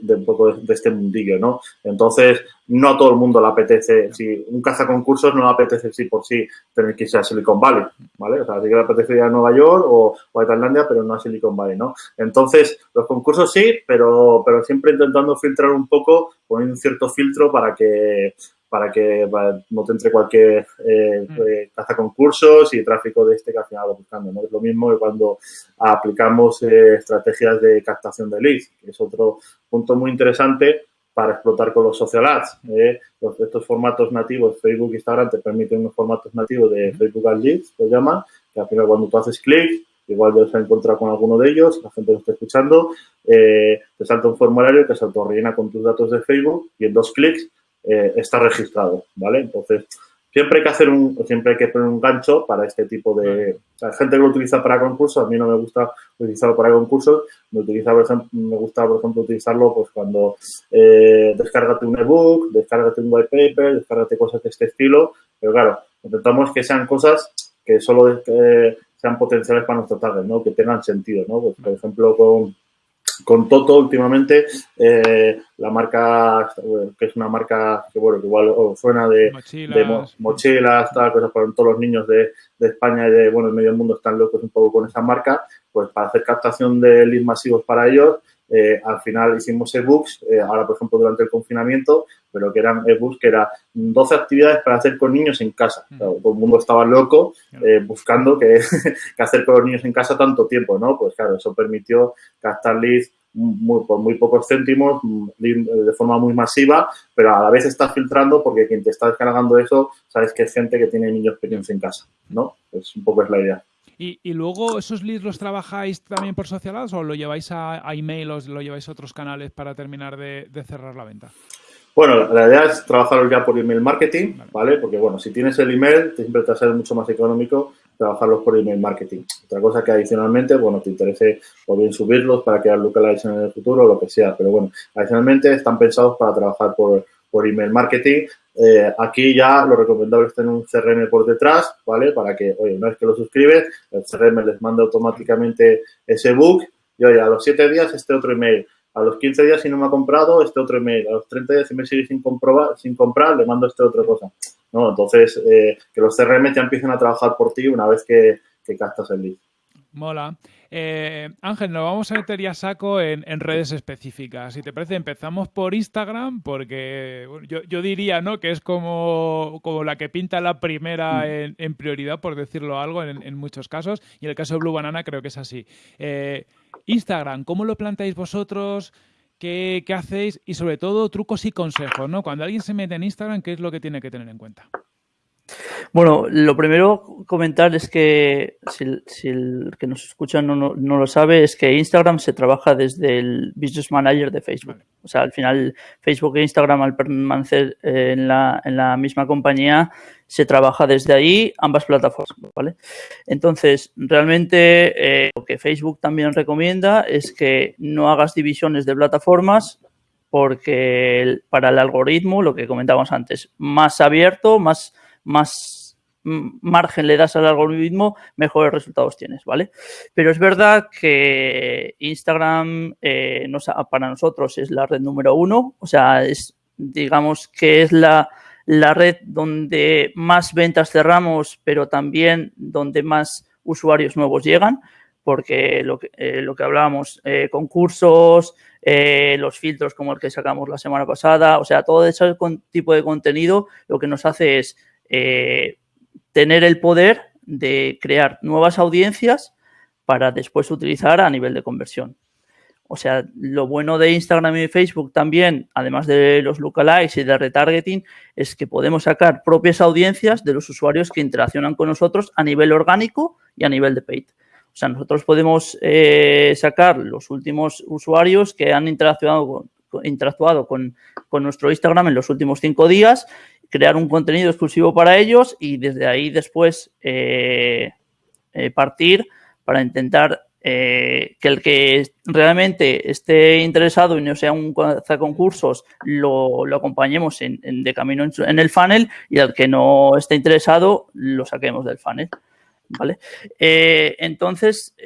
de, un poco de, este mundillo, ¿no? Entonces, no a todo el mundo le apetece, si un cazaconcursos no le apetece sí por sí tener que irse a Silicon Valley, ¿vale? O sea, sí que le apetece ir a Nueva York o, a Tailandia, pero no a Silicon Valley, ¿no? Entonces, los concursos sí, pero, pero siempre intentando filtrar un poco, poniendo un cierto filtro para que para que no te entre cualquier eh, mm. eh, caza concursos y tráfico de este que al final lo buscando. ¿no? Es lo mismo que cuando aplicamos eh, estrategias de captación de leads, que es otro punto muy interesante para explotar con los social ads. estos formatos nativos, Facebook e Instagram te permiten unos formatos nativos de Facebook Ads Leads, que llaman, que al final cuando tú haces clic, igual te vas a encontrar con alguno de ellos, la gente lo está escuchando, te salta un formulario que se autorrellena con tus datos de Facebook y en dos clics eh, está registrado, ¿vale? Entonces, siempre hay que hacer un, siempre hay que poner un gancho para este tipo de, o gente que lo utiliza para concursos, a mí no me gusta utilizarlo para concursos, me utiliza, me gusta, por ejemplo, utilizarlo pues cuando eh, descárgate un ebook, descárgate un white paper, descárgate cosas de este estilo, pero claro, intentamos que sean cosas que solo eh, sean potenciales para nuestro target, ¿no? Que tengan sentido, ¿no? Pues, por ejemplo, con con Toto últimamente, eh, la marca, que es una marca que, bueno, que igual suena de mochilas, tal, cosas para todos los niños de, España y de, bueno, el medio mundo están locos un poco con esa marca, pues para hacer captación de leads masivos para ellos, eh, al final hicimos ebooks, eh, ahora por ejemplo durante el confinamiento, pero que eran ebooks que eran 12 actividades para hacer con niños en casa. todo el mundo estaba loco buscando qué hacer con los niños en casa tanto tiempo, ¿no? Pues claro, eso permitió captar leads muy, por muy pocos céntimos, mm, de forma muy masiva, pero a la vez estás filtrando porque quien te está descargando eso, sabes que es gente que tiene niños pequeños en casa, ¿no? Pues un poco es la idea. ¿Y, luego esos leads los trabajáis también por Social Ads o lo lleváis a, email o lo lleváis a otros canales para terminar de, cerrar la venta? Bueno, la idea es trabajarlos ya por email marketing, ¿vale? Porque, bueno, si tienes el email, siempre te va a ser mucho más económico trabajarlos por email marketing. Otra cosa que adicionalmente, bueno, te interese o bien subirlos para crear lookalikes en el futuro o lo que sea, pero bueno, adicionalmente están pensados para trabajar por, por email marketing. Eh, aquí ya lo recomendable es tener un CRM por detrás, ¿vale? Para que, oye, una vez que lo suscribes, el CRM les manda automáticamente ese book y, oye, a los 7 días este otro email. A los 15 días, si no me ha comprado, este otro email. A los 30 días, si me sigue sin, comprobar, sin comprar, le mando este otra cosa. ¿no? Entonces, eh, que los CRM ya empiecen a trabajar por ti una vez que, que captas el lead. Mola. Eh, Ángel, nos vamos a meter ya saco en, redes específicas. Si te parece, empezamos por Instagram, porque yo, diría ¿no? que es como, como la que pinta la primera mm. en, prioridad, por decirlo algo, en, muchos casos. Y en el caso de Blue Banana creo que es así. Eh, Instagram, ¿cómo lo planteáis vosotros? qué, hacéis y sobre todo trucos y consejos, ¿no? Cuando alguien se mete en Instagram, ¿qué es lo que tiene que tener en cuenta? Bueno, lo primero comentar es que si, el que nos escucha no, no, lo sabe, es que Instagram se trabaja desde el Business Manager de Facebook. O sea, al final Facebook e Instagram al permanecer eh, en la, en la misma compañía se trabaja desde ahí ambas plataformas, ¿vale? Entonces, realmente eh, lo que Facebook también recomienda es que no hagas divisiones de plataformas porque para el algoritmo, lo que comentábamos antes, más abierto, más más margen le das al algoritmo, mejores resultados tienes, ¿vale? Pero es verdad que Instagram eh, para nosotros es la red número uno, o sea, es digamos que es la, red donde más ventas cerramos, pero también donde más usuarios nuevos llegan, porque lo que, eh, hablábamos, eh, concursos, eh, los filtros como el que sacamos la semana pasada, o sea, todo ese tipo de contenido lo que nos hace es tener el poder de crear nuevas audiencias para después utilizar a nivel de conversión. O sea, lo bueno de Instagram y Facebook también, además de los lookalikes y de retargeting, es que podemos sacar propias audiencias de los usuarios que interaccionan con nosotros a nivel orgánico y a nivel de paid. O sea, nosotros podemos eh, sacar los últimos usuarios que han interactuado con, nuestro Instagram en los últimos cinco días, crear un contenido exclusivo para ellos y desde ahí después eh, eh, partir para intentar eh, que el que realmente esté interesado y no sea un concursos lo, acompañemos en, de camino en, el funnel y al que no esté interesado lo saquemos del funnel. ¿Vale? Entonces,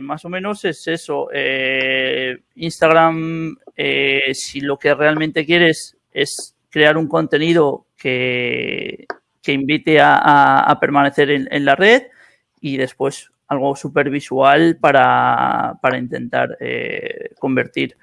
más o menos es eso. Instagram, si lo que realmente quieres es crear un contenido que, invite a, permanecer en la red y después algo súper visual para, intentar eh, convertir.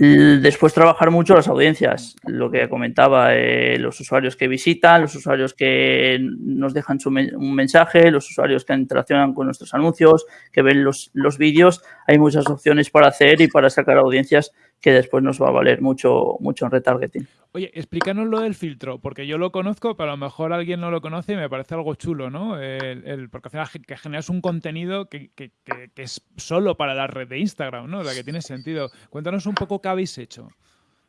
Después trabajar mucho las audiencias, lo que comentaba, eh, los usuarios que visitan, los usuarios que nos dejan un mensaje, los usuarios que interaccionan con nuestros anuncios, que ven los, los vídeos. Hay muchas opciones para hacer y para sacar audiencias que después nos va a valer mucho, mucho en retargeting. Oye, explícanos lo del filtro, porque yo lo conozco, pero a lo mejor alguien no lo conoce y me parece algo chulo, ¿no? El, porque al final que generas un contenido que, es solo para la red de Instagram, ¿no? La que tiene sentido. Cuéntanos un poco qué habéis hecho.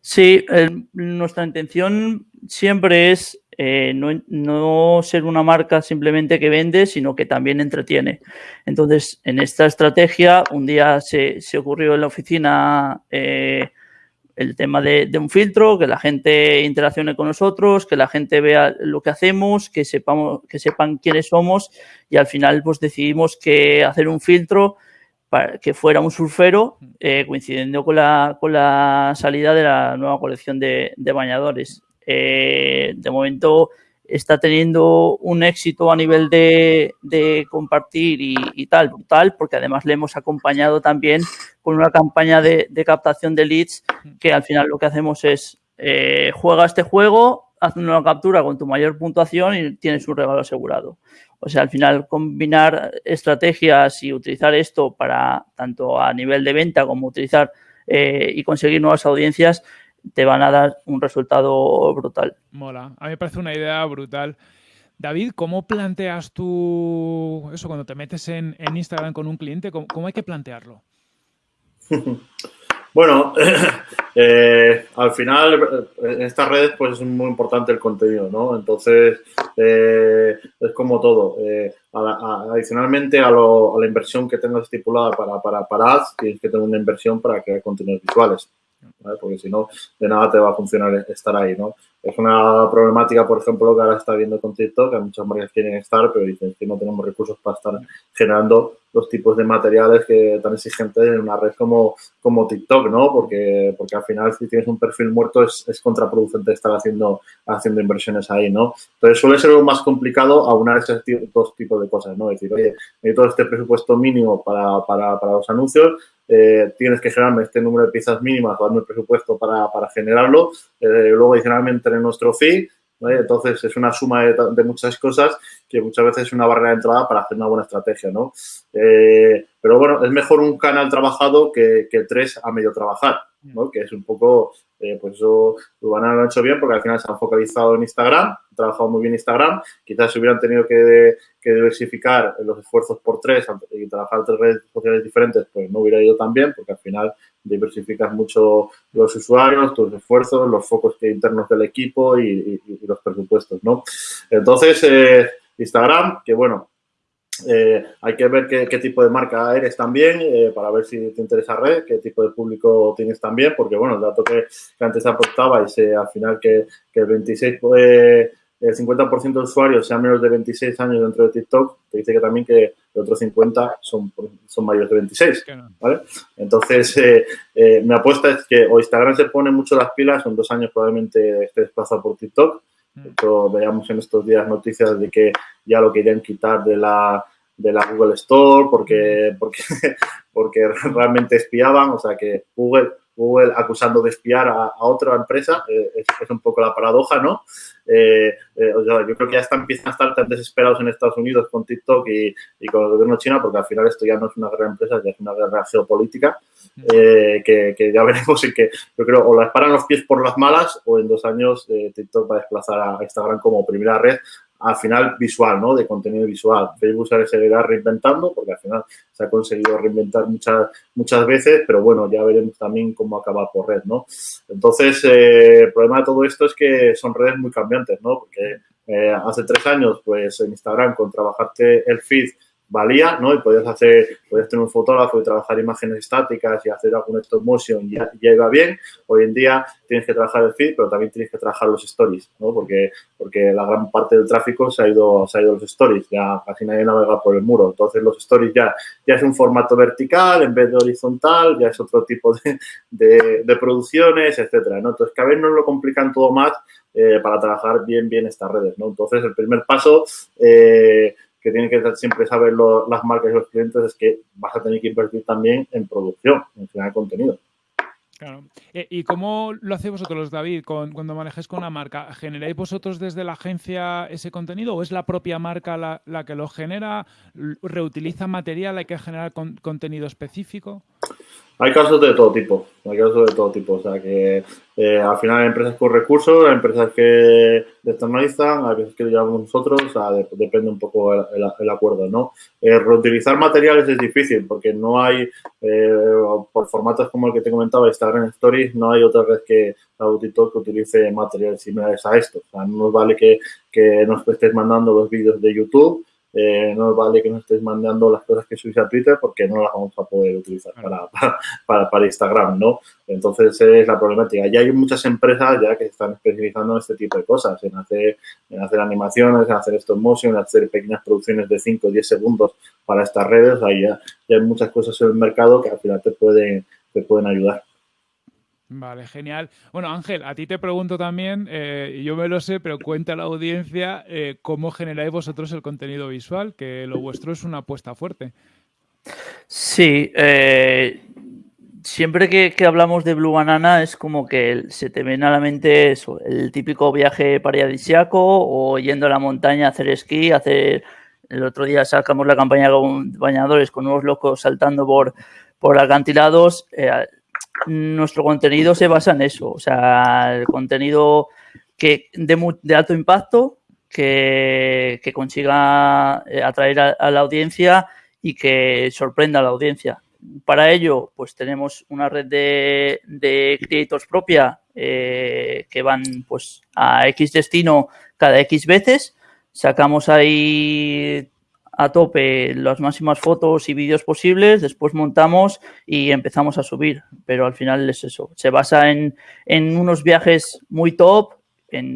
Sí, nuestra intención siempre es eh, no, ser una marca simplemente que vende, sino que también entretiene. Entonces, en esta estrategia, un día se, ocurrió en la oficina eh, el tema de, un filtro, que la gente interaccione con nosotros, que la gente vea lo que hacemos, que, sepamos, que sepan quiénes somos y al final pues decidimos que hacer un filtro para que fuera un surfero eh, coincidiendo con la, con la salida de la nueva colección de, de bañadores. Eh, de momento está teniendo un éxito a nivel de, compartir y, tal, brutal, porque además le hemos acompañado también con una campaña de, captación de leads que al final lo que hacemos es eh, juega este juego, haz una captura con tu mayor puntuación y tienes un regalo asegurado. O sea, al final combinar estrategias y utilizar esto para tanto a nivel de venta como utilizar eh, y conseguir nuevas audiencias te van a dar un resultado brutal. Mola. A mí me parece una idea brutal. David, ¿cómo planteas tú eso cuando te metes en, Instagram con un cliente? ¿Cómo, hay que plantearlo? Bueno, eh, al final en estas redes pues es muy importante el contenido, ¿no? Entonces eh, es como todo. Eh, adicionalmente a, la inversión que tengas estipulada para, para, para ads, tienes que tener una inversión para crear contenidos visuales porque si no, de nada te va a funcionar estar ahí, ¿no? Es una problemática, por ejemplo, que ahora está viendo con TikTok, que muchas marcas quieren estar, pero dicen que no tenemos recursos para estar generando los tipos de materiales que tan exigentes en una red como, como TikTok, ¿no? Porque, porque al final si tienes un perfil muerto es, es contraproducente estar haciendo, haciendo inversiones ahí, ¿no? Entonces suele ser lo más complicado aunar esos dos tipos de cosas, ¿no? Decir, oye, necesito este presupuesto mínimo para, para, para los anuncios, eh, tienes que generarme este número de piezas mínimas o el presupuesto para, para generarlo. Eh, luego, adicionalmente, en nuestro fee, entonces es una suma de, muchas cosas que muchas veces es una barrera de entrada para hacer una buena estrategia, ¿no? Eh, pero bueno, es mejor un canal trabajado que, que tres a medio trabajar, ¿no? Que es un poco eh, pues eso Urbana lo ha hecho bien porque al final se han focalizado en Instagram, han trabajado muy bien Instagram. Quizás si hubieran tenido que, diversificar los esfuerzos por tres y trabajar tres redes sociales diferentes, pues no hubiera ido tan bien porque al final diversificas mucho los usuarios, tus esfuerzos, los focos internos del equipo y, los presupuestos, ¿no? Entonces, eh, Instagram, que bueno, eh, hay que ver qué, tipo de marca eres también eh, para ver si te interesa red, qué tipo de público tienes también, porque bueno, el dato que, antes aportaba y al final que, el 26 el 50% de usuarios sean menos de 26 años dentro de TikTok, te dice que también que el otro 50 son, son mayores de 26, ¿vale? Entonces, eh, eh, mi apuesta es que o Instagram se pone mucho las pilas, en dos años probablemente esté desplazado por TikTok, mm. veamos en estos días noticias de que ya lo querían quitar de la, de la Google Store porque, porque, porque realmente espiaban, o sea que Google Google acusando de espiar a, otra empresa, eh, es, un poco la paradoja, ¿no? Eh, eh, yo creo que ya están, empiezan a estar tan desesperados en Estados Unidos con TikTok y, con el gobierno chino, porque al final esto ya no es una guerra de empresas, ya es una guerra geopolítica, que, ya veremos y que yo creo o las paran los pies por las malas o en dos años TikTok va a desplazar a Instagram como primera red al final visual, ¿no? De contenido visual. Facebook se seguirá reinventando porque al final se ha conseguido reinventar muchas, muchas veces, pero bueno, ya veremos también cómo acaba por red, ¿no? Entonces, eh, el problema de todo esto es que son redes muy cambiantes, ¿no? Porque eh, hace tres años, pues en Instagram, con trabajarte el feed valía, ¿no? Y podías hacer, podías tener un fotógrafo y trabajar imágenes estáticas y hacer algún stop motion y ya, iba bien. Hoy en día tienes que trabajar el feed, pero también tienes que trabajar los stories, ¿no? Porque, porque la gran parte del tráfico se ha ido, se ha ido a los stories, ya casi nadie navega por el muro. Entonces los stories ya, ya es un formato vertical en vez de horizontal, ya es otro tipo de, de, producciones, etcétera, ¿no? Entonces cada vez nos lo complican todo más eh, para trabajar bien, bien estas redes, ¿no? Entonces el primer paso... Eh, que tienen que siempre saber las marcas y los clientes es que vas a tener que invertir también en producción, en generar contenido. Claro. Eh, ¿Y cómo lo hacéis vosotros, David, cuando manejáis con una marca? ¿Generáis vosotros desde la agencia ese contenido o es la propia marca la, que lo genera? ¿Reutiliza material? ¿Hay que generar contenido específico? Hay casos de todo tipo, hay casos de todo tipo. O sea que eh, al final hay empresas con recursos, hay empresas que externalizan, hay veces que lo llevamos nosotros, o sea, depende un poco el, acuerdo, ¿no? Eh, reutilizar materiales es difícil porque no hay, eh, por formatos como el que te comentaba, Instagram Stories, no hay otra vez que TikTok que utilice materiales similares a esto. O sea, no nos vale que, que nos estés mandando los vídeos de YouTube eh, no vale que nos estés mandando las cosas que subís a Twitter porque no las vamos a poder utilizar para, para, para, Instagram, ¿no? Entonces es la problemática. Ya hay muchas empresas ya que están especializando en este tipo de cosas, en hacer, en hacer animaciones, en hacer stop motion, en hacer pequeñas producciones de 5 o 10 segundos para estas redes. Ahí ya, ya, hay muchas cosas en el mercado que al final te pueden, te pueden ayudar. Vale, genial. Bueno, Ángel, a ti te pregunto también, eh, yo me lo sé, pero cuenta a la audiencia eh, cómo generáis vosotros el contenido visual, que lo vuestro es una apuesta fuerte. Sí, eh, siempre que, hablamos de Blue Banana es como que se te viene a la mente el típico viaje paradisiaco o yendo a la montaña a hacer esquí, hacer... El otro día sacamos la campaña con bañadores con unos locos saltando por, por acantilados nuestro contenido se basa en eso, o sea, el contenido que de, alto impacto, que, consiga eh, atraer a, la audiencia y que sorprenda a la audiencia. Para ello, pues tenemos una red de, de creators propia eh, que van pues a X destino cada X veces. Sacamos ahí a tope las máximas fotos y vídeos posibles, después montamos y empezamos a subir, pero al final es eso, se basa en, unos viajes muy top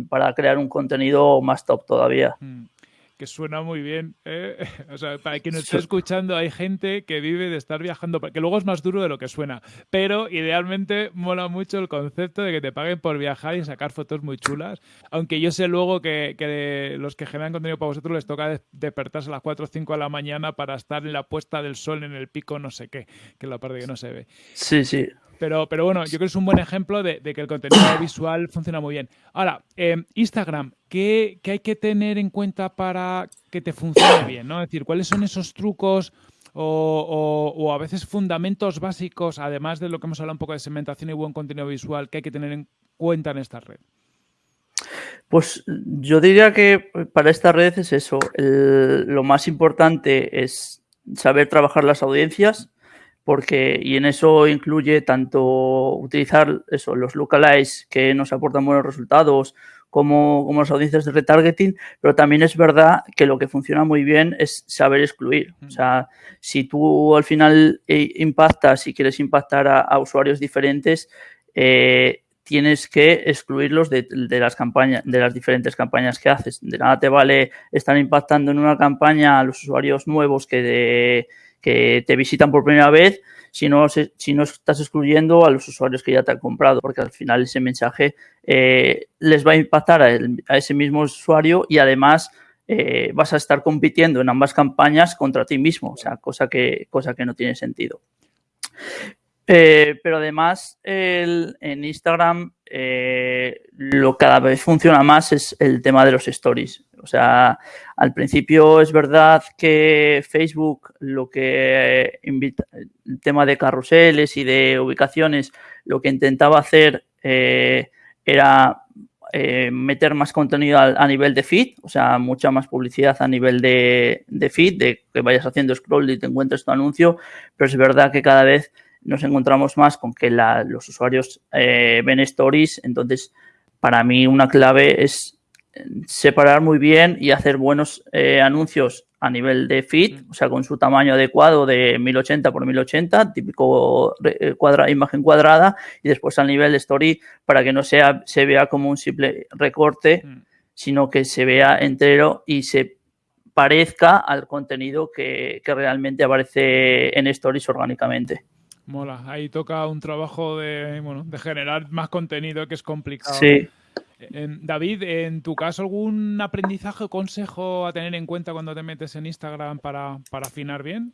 para crear un contenido más top todavía. Mm que suena muy bien. ¿eh? O sea, para quien nos esté escuchando, hay gente que vive de estar viajando, que luego es más duro de lo que suena, pero idealmente mola mucho el concepto de que te paguen por viajar y sacar fotos muy chulas, aunque yo sé luego que, que los que generan contenido para vosotros les toca despertarse a las 4 o 5 de la mañana para estar en la puesta del sol en el pico no sé qué, que es la parte que no se ve. Sí, sí. Pero, pero bueno, yo creo que es un buen ejemplo de, que el contenido visual funciona muy bien. Ahora, em, Instagram, ¿qué, hay que tener en cuenta para que te funcione bien? ¿no? Es decir, ¿cuáles son esos trucos o, a veces fundamentos básicos, además de lo que hemos hablado un poco de segmentación y buen contenido visual, que hay que tener en cuenta en esta red? Pues yo diría que para esta red es eso. lo más importante es saber trabajar las audiencias, porque y en eso incluye tanto utilizar eso, los lookalikes que nos aportan buenos resultados como, como las audiencias de retargeting, pero también es verdad que lo que funciona muy bien es saber excluir. O sea, si tú al final eh, impactas y quieres impactar a, usuarios diferentes, eh, tienes que excluirlos de, las campañas, de las diferentes campañas que haces. De nada te vale estar impactando en una campaña a los usuarios nuevos que, que te visitan por primera vez si no, si no estás excluyendo a los usuarios que ya te han comprado, porque al final ese mensaje eh, les va a impactar a, ese mismo usuario y además eh, vas a estar compitiendo en ambas campañas contra ti mismo, o sea, cosa que, cosa que no tiene sentido. Eh, pero además en Instagram eh, lo cada vez funciona más es el tema de los stories. O sea, al principio es verdad que Facebook lo que el tema de carruseles y de ubicaciones, lo que intentaba hacer eh, era meter más contenido a, nivel de feed, o sea, mucha más publicidad a nivel de feed, de que vayas haciendo scroll y te encuentres tu anuncio, pero es verdad que cada vez nos encontramos más con que los usuarios eh, ven stories. Entonces, para mí una clave es eh, separar muy bien y hacer buenos eh, anuncios a nivel de feed, o sea, con su tamaño adecuado de 1080 por 1080, típico cuadra, imagen cuadrada, y después a nivel de story para que no sea, se vea como un simple recorte, mm. sino que se vea entero y se parezca al contenido que, que realmente aparece en stories orgánicamente. Mola, ahí toca un trabajo de, bueno, de generar más contenido que es complicado. Sí. David, en tu caso, ¿algún aprendizaje o consejo a tener en cuenta cuando te metes en Instagram para, para afinar bien?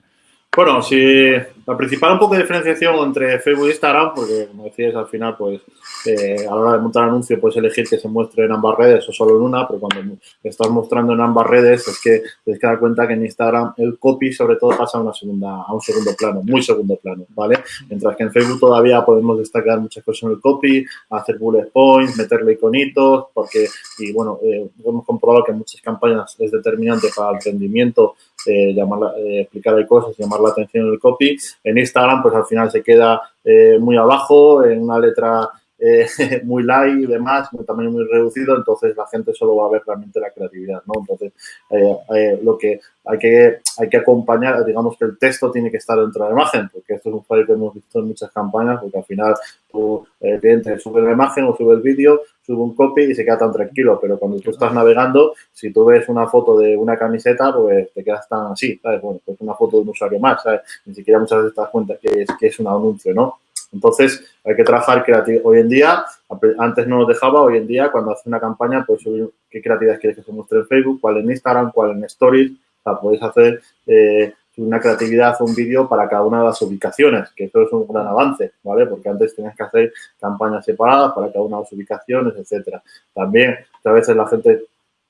Bueno, sí, la principal un poco de diferenciación entre Facebook e Instagram, porque como decías, al final, pues eh, a la hora de montar anuncio puedes elegir que se muestre en ambas redes o solo en una, pero cuando estás mostrando en ambas redes es que tienes que dar cuenta que en Instagram el copy sobre todo pasa a, una segunda, a un segundo plano, muy segundo plano, ¿vale? Mientras que en Facebook todavía podemos destacar muchas cosas en el copy, hacer bullet points, meterle iconitos, porque, y bueno, eh, hemos comprobado que en muchas campañas es determinante para el rendimiento eh, llamar, eh, explicar hay cosas, llamar la atención en el copy. En Instagram, pues al final se queda eh, muy abajo, en una letra eh, muy light y demás, un tamaño muy reducido, entonces la gente solo va a ver realmente la creatividad, ¿no? Entonces, lo que hay que hay que acompañar, digamos que el texto tiene que estar dentro de la imagen, porque esto es un fallo que hemos visto en muchas campañas, porque al final tu el cliente sube la imagen o sube el vídeo, sube un copy y se queda tan tranquilo, pero cuando tú estás navegando, si tú ves una foto de una camiseta, pues te quedas tan así, ¿sabes? Bueno, pues una foto de un usuario más, ¿sabes? Ni siquiera muchas veces te das cuenta que es, que es un anuncio, ¿no? Entonces, hay que trabajar creativo. Hoy en día, antes no nos dejaba, hoy en día, cuando hace una campaña, pues subir qué creatividad quieres que se muestre en Facebook, cuál en Instagram, cuál en Stories. O sea, podéis hacer eh, una creatividad o un vídeo para cada una de las ubicaciones, que eso es un gran avance, ¿vale? Porque antes tenías que hacer campañas separadas para cada una de las ubicaciones, etcétera. También, a veces la gente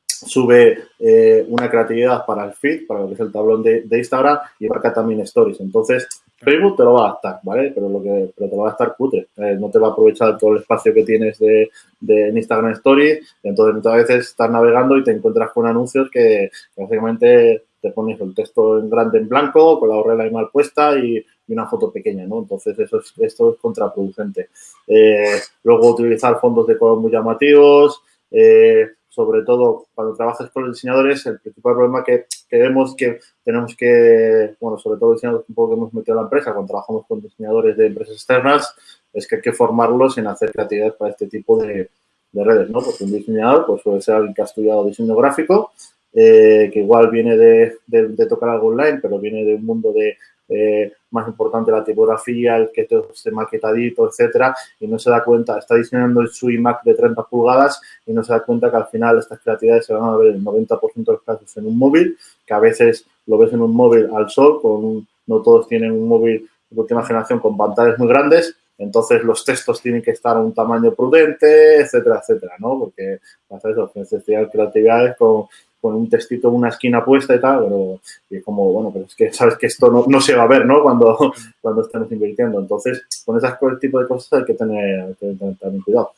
sube eh, una creatividad para el feed, para lo que es el tablón de, Instagram y marca también stories. Entonces, Facebook te lo va a gastar, ¿vale? Pero, lo que, pero te lo va a gastar cutre. Eh, no te va a aprovechar todo el espacio que tienes de, de Instagram Stories. Entonces, muchas veces estás navegando y te encuentras con anuncios que básicamente te pones el texto en grande en blanco, con la horrela ahí mal puesta y, una foto pequeña, ¿no? Entonces, eso es, esto es contraproducente. Eh, luego, utilizar fondos de color muy llamativos, eh, sobre todo cuando trabajas con los diseñadores, el principal problema que, que vemos que tenemos que, bueno, sobre todo diseñadores un poco que hemos metido a la empresa, cuando trabajamos con diseñadores de empresas externas, es que hay que formarlos en hacer creatividad para este tipo de, de redes, ¿no? Porque un diseñador pues, puede ser alguien que ha estudiado diseño gráfico eh, que igual viene de, de, tocar algo online, pero viene de un mundo de eh, más importante la tipografía, el que todo esté maquetadito, etcétera, y no se da cuenta, está diseñando su iMac de 30 pulgadas y no se da cuenta que al final estas creatividades se van a ver el 90% de los casos en un móvil, que a veces lo ves en un móvil al sol, con no todos tienen un móvil de última generación con pantallas muy grandes, entonces los textos tienen que estar a un tamaño prudente, etcétera, etcétera, ¿no? Porque hacer eso, necesidad creatividades con con un textito una esquina puesta y tal, pero y como, bueno, pero es que sabes que esto no, no se va a ver, ¿no? Cuando, cuando estamos invirtiendo. Entonces, con ese tipo de cosas hay que tener, también cuidado.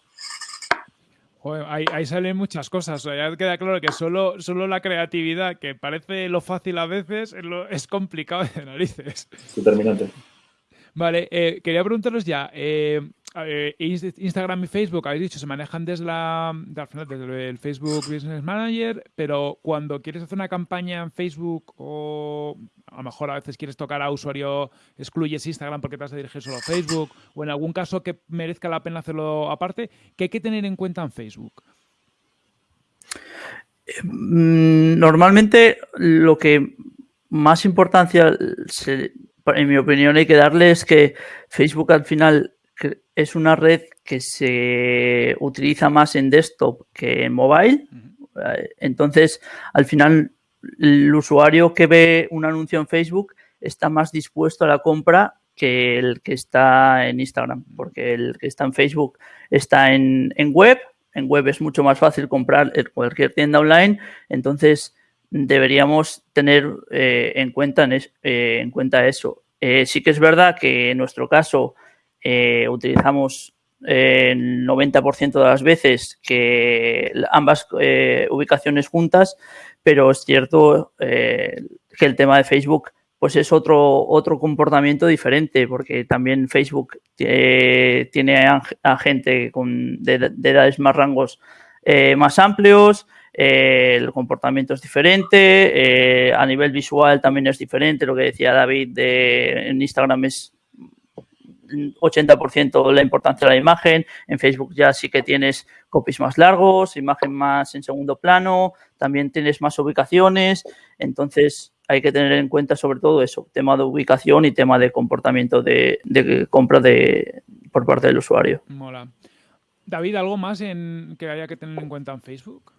ahí, salen muchas cosas. ya queda claro que solo, solo la creatividad, que parece lo fácil a veces, es, es complicado de narices. Determinante. Vale, eh, quería preguntaros ya, eh, eh, Instagram y Facebook, habéis dicho, se manejan desde, la, el Facebook Business Manager, pero cuando quieres hacer una campaña en Facebook o a lo mejor a veces quieres tocar a usuario, excluyes Instagram porque te vas a dirigir solo a Facebook, o en algún caso que merezca la pena hacerlo aparte, ¿qué hay que tener en cuenta en Facebook? Mm, normalmente lo que más importancia, en mi opinión, hay que darle es que Facebook al final es una red que se utiliza más en desktop que en mobile. Eh, entonces, al final, el usuario que ve un anuncio en Facebook está más dispuesto a la compra que el que está en Instagram, porque el que está en Facebook está en, web. En web es mucho más fácil comprar en cualquier tienda online. Entonces, deberíamos tener eh, en, cuenta eh, en, cuenta eso. sí que es verdad que en nuestro caso eh, utilizamos el 90% de las veces que ambas eh, ubicaciones juntas, pero es cierto eh, que el tema de Facebook pues es otro, otro comportamiento diferente, porque también Facebook tiene a, gente con, de, edades más rangos más amplios, el comportamiento es diferente, a nivel visual también es diferente, lo que decía David de, en Instagram es 80% la importancia de la imagen. En Facebook ya sí que tienes copies más largos, imagen más en segundo plano, también tienes más ubicaciones. Entonces hay que tener en cuenta sobre todo eso, tema de ubicación y tema de comportamiento de, compra de, por parte del usuario. Mola. David, ¿algo más en, que haya que tener en cuenta en Facebook?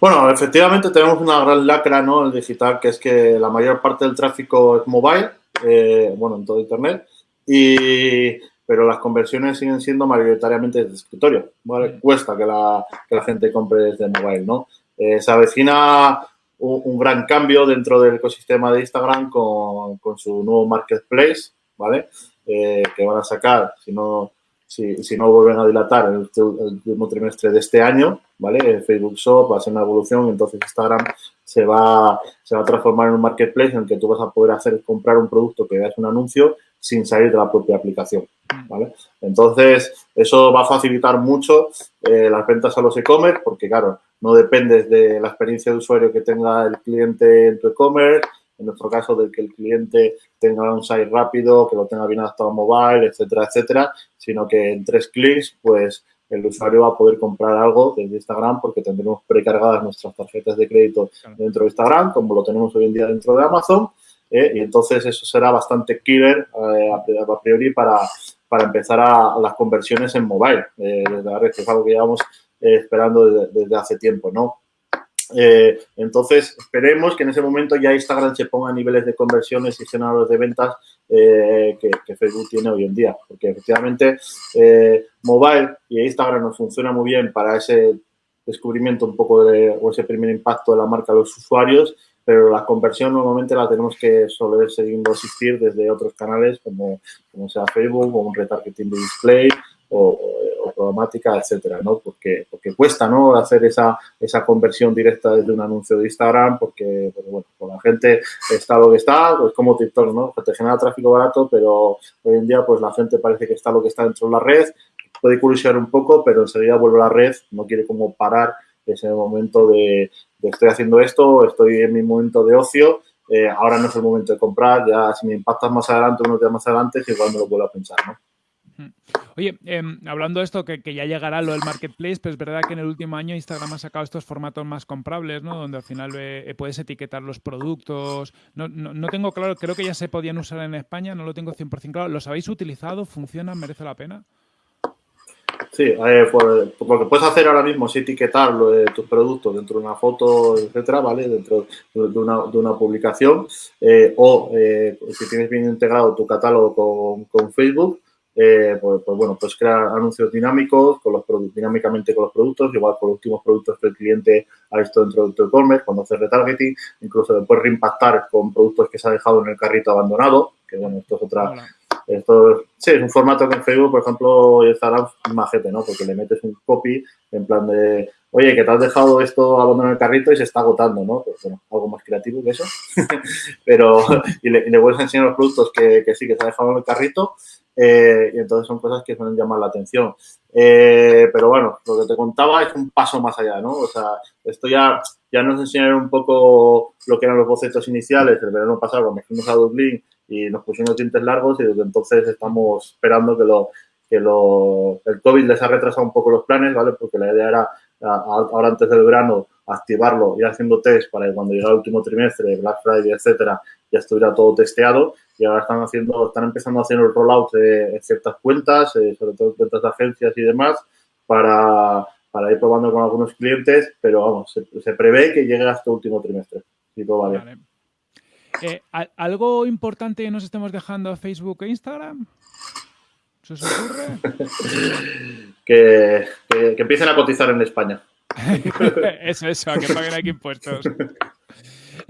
Bueno, efectivamente tenemos una gran lacra ¿no? el digital, que es que la mayor parte del tráfico es mobile, eh, bueno, en todo Internet, y, pero las conversiones siguen siendo mayoritariamente de escritorio. Cuesta que la, que la, gente compre desde mobile, ¿no? Eh, se avecina un, gran cambio dentro del ecosistema de Instagram con, con su nuevo marketplace, ¿vale? Eh, que van a sacar, si no, si, si, no vuelven a dilatar en el, último trimestre de este año, ¿vale? Facebook Shop va a ser una evolución, entonces Instagram se va, se va a transformar en un marketplace en el que tú vas a poder hacer comprar un producto que veas un anuncio sin salir de la propia aplicación. ¿vale? Entonces, eso va a facilitar mucho eh, las ventas a los e-commerce porque, claro, no dependes de la experiencia de usuario que tenga el cliente en tu e-commerce, en nuestro caso, de que el cliente tenga un site rápido, que lo tenga bien adaptado a mobile, etcétera, etcétera, sino que en tres clics, pues el usuario va a poder comprar algo desde Instagram porque tendremos precargadas nuestras tarjetas de crédito dentro de Instagram, como lo tenemos hoy en día dentro de Amazon, ¿eh? y entonces eso será bastante killer eh, a priori para, para empezar a, las conversiones en mobile, eh, desde la red, que es algo que llevamos esperando desde, hace tiempo, ¿no? Entonces, esperemos que en ese momento ya Instagram se ponga a niveles de conversiones y generadores de ventas que, Facebook tiene hoy en día. Porque efectivamente, mobile y Instagram nos funciona muy bien para ese descubrimiento un poco de, o ese primer impacto de la marca a los usuarios pero la conversión normalmente la tenemos que seguir asistir desde otros canales como, como sea Facebook o un retargeting de display o, o, programática, etcétera, ¿no? Porque, porque cuesta, ¿no? Hacer esa, esa conversión directa desde un anuncio de Instagram porque, bueno, pues la gente está lo que está, pues como TikTok, ¿no? Te genera tráfico barato, pero hoy en día pues la gente parece que está lo que está dentro de la red, puede curiosear un poco, pero enseguida vuelve a la red, no quiere como parar ese momento de, estoy haciendo esto, estoy en mi momento de ocio, eh, ahora no es el momento de comprar, ya si me impactas más adelante, unos días más adelante, igual me lo vuelvo a pensar, ¿no? Oye, em, hablando de esto, que, ya llegará lo del marketplace, pero es verdad que en el último año Instagram ha sacado estos formatos más comprables, ¿no? Donde al final eh, puedes etiquetar los productos. No, no, tengo claro, creo que ya se podían usar en España, no lo tengo 100% claro. ¿Los habéis utilizado? ¿Funcionan? ¿Merece la pena? Sí, eh, pues, lo que puedes hacer ahora mismo es etiquetar de tus productos dentro de una foto, etcétera, ¿vale? Dentro de una, de una publicación eh, o eh, si tienes bien integrado tu catálogo con, con Facebook, eh, pues, pues, bueno, puedes crear anuncios dinámicos con los dinámicamente con los productos, igual con los últimos productos que el cliente ha visto dentro de tu e-commerce, cuando haces retargeting, incluso después reimpactar con productos que se ha dejado en el carrito abandonado, que bueno, esto es otra esto sí, es un formato que en Facebook, por ejemplo, Instagram es majete, ¿no? Porque le metes un copy en plan de, oye, que te has dejado esto abandonado en el carrito y se está agotando, ¿no? Pues bueno, algo más creativo que eso. Pero, y le, vuelves a enseñar los productos que, sí, que se ha dejado en el carrito eh, y entonces son cosas que suelen llamar la atención. Eh, pero bueno, lo que te contaba es un paso más allá, ¿no? O sea, esto ya, ya nos enseñaron un poco lo que eran los bocetos iniciales el verano pasado cuando fuimos a Dublín y nos pusimos dientes largos y desde entonces estamos esperando que lo que lo, el COVID les ha retrasado un poco los planes, ¿vale? Porque la idea era ahora antes del verano activarlo, ir haciendo test para que cuando llegue el último trimestre, Black Friday, etcétera, ya estuviera todo testeado y ahora están haciendo, están empezando a hacer el rollout de ciertas cuentas, eh, sobre todo cuentas de agencias y demás, para, para, ir probando con algunos clientes, pero vamos, se, prevé que llegue hasta el último trimestre, si todo va bien. Eh, ¿Algo importante que nos estemos dejando a Facebook e Instagram? ¿Se os ocurre? que, que, que empiecen a cotizar en España. eso, eso, a que paguen aquí impuestos.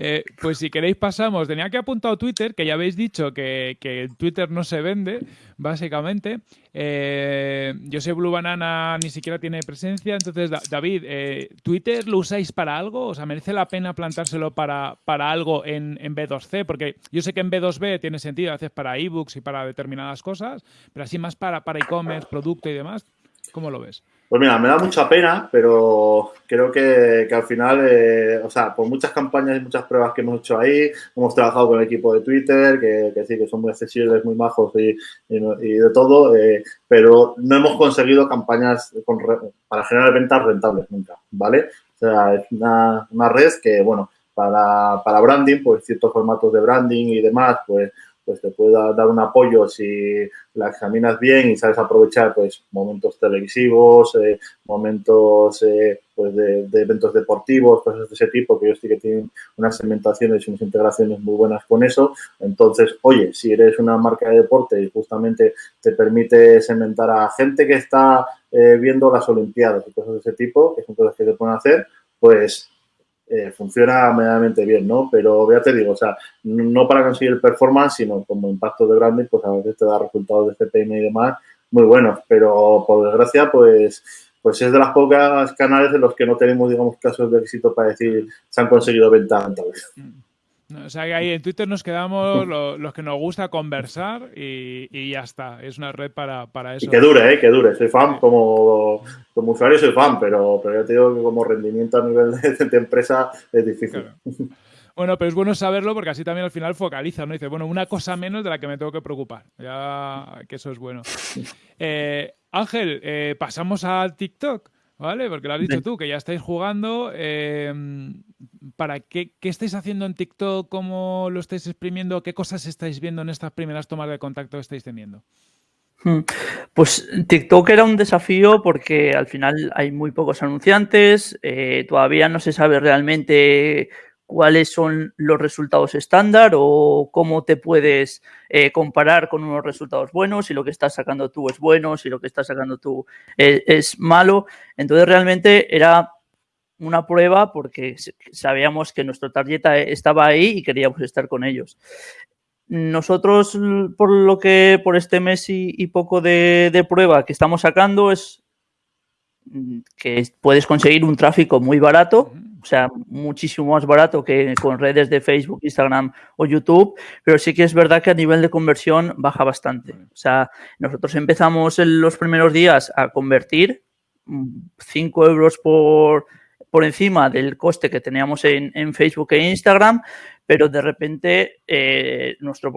Eh, pues si queréis pasamos, tenía que apuntar Twitter, que ya habéis dicho que, que Twitter no se vende, básicamente. Eh, yo sé Blue Banana ni siquiera tiene presencia, entonces David, eh, ¿Twitter lo usáis para algo? O sea, ¿merece la pena plantárselo para, para algo en, en, B2C? Porque yo sé que en B2B tiene sentido, a veces para ebooks y para determinadas cosas, pero así más para e-commerce, producto y demás. ¿Cómo lo ves? Pues mira, me da mucha pena, pero creo que, al final, eh, o sea, por muchas campañas y muchas pruebas que hemos hecho ahí, hemos trabajado con el equipo de Twitter, que, sí, que son muy accesibles, muy majos y, de todo, eh, pero no hemos conseguido campañas para generar ventas rentables nunca, ¿vale? O sea, es una, una red que, bueno, para, para branding, pues ciertos formatos de branding y demás, pues pues te puede dar un apoyo si la examinas bien y sabes aprovechar pues momentos televisivos, eh, momentos eh, pues de, eventos deportivos, cosas de ese tipo, que yo sí que tienen unas segmentaciones y unas integraciones muy buenas con eso. Entonces, oye, si eres una marca de deporte y justamente te permite segmentar a gente que está eh, viendo las Olimpiadas y cosas de ese tipo, que son cosas que se pueden hacer, pues eh, funciona medianamente bien, ¿no? Pero ya te digo, o sea, no para conseguir el performance, sino como impacto de branding, pues a veces te da resultados de CPM y demás muy buenos, pero por desgracia, pues, pues es de las pocas canales en los que no tenemos, digamos, casos de éxito para decir se han conseguido ventas rentables. Mm. O sea, que ahí en Twitter nos quedamos los, que nos gusta conversar y, ya está. Es una red para, para eso. Y que dure, ¿eh? Que dure. Soy fan como, como usuario, soy fan, pero, pero ya te digo que como rendimiento a nivel de, empresa es difícil. Bueno, pero es bueno saberlo porque así también al final focaliza, ¿no? Dice, bueno, una cosa menos de la que me tengo que preocupar. Ya que eso es bueno. Eh, Ángel, eh, pasamos al TikTok. ¿Vale? Porque lo has dicho tú, que ya estáis jugando. Eh, ¿Para qué, qué, estáis haciendo en TikTok? ¿Cómo lo estáis exprimiendo? ¿Qué cosas estáis viendo en estas primeras tomas de contacto que estáis teniendo? Hmm. Pues TikTok era un desafío porque al final hay muy pocos anunciantes, eh, todavía no se sabe realmente cuáles son los resultados estándar o cómo te puedes eh, comparar con unos resultados buenos, si lo que estás sacando tú es bueno, si lo que estás sacando tú es, es malo. Entonces realmente era una prueba porque sabíamos que nuestro target estaba ahí y queríamos estar con ellos. Nosotros, por lo que por este mes y, poco de, de, prueba que estamos sacando, es mm, que puedes conseguir un tráfico muy barato o sea, muchísimo más barato que con redes de Facebook, Instagram o YouTube, pero sí que es verdad que a nivel de conversión baja bastante. O sea, nosotros empezamos en los primeros días a convertir 5 mm, euros por, por encima del coste que teníamos en, Facebook e Instagram, pero de repente eh, nuestro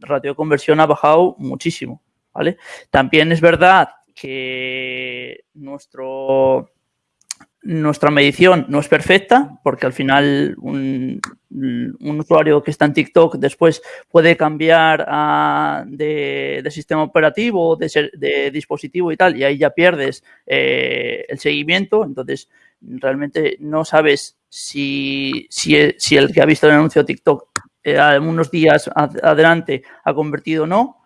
ratio de conversión ha bajado muchísimo. ¿vale? También es verdad que nuestro nuestra medición no es perfecta porque al final un, usuario que está en TikTok después puede cambiar de, sistema operativo, de, de, dispositivo y tal, y ahí ya pierdes eh, el seguimiento. Entonces, realmente no sabes si, si, el que ha visto el anuncio TikTok eh, unos días adelante ha convertido o no,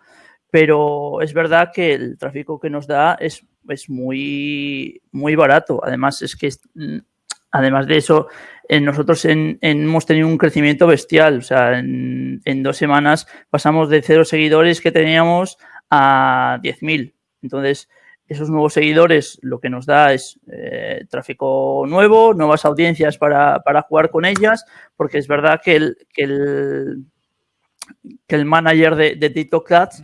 pero es verdad que el tráfico que nos da es es muy, muy barato. Además, es que mm, además de eso, nosotros hemos tenido un crecimiento bestial. O sea, en, dos semanas pasamos de cero seguidores que teníamos a 10.000. Entonces, esos nuevos seguidores lo que nos da es eh, tráfico nuevo, nuevas audiencias para, jugar con ellas, porque es verdad que el, que el, que el manager de, de TikTok Ads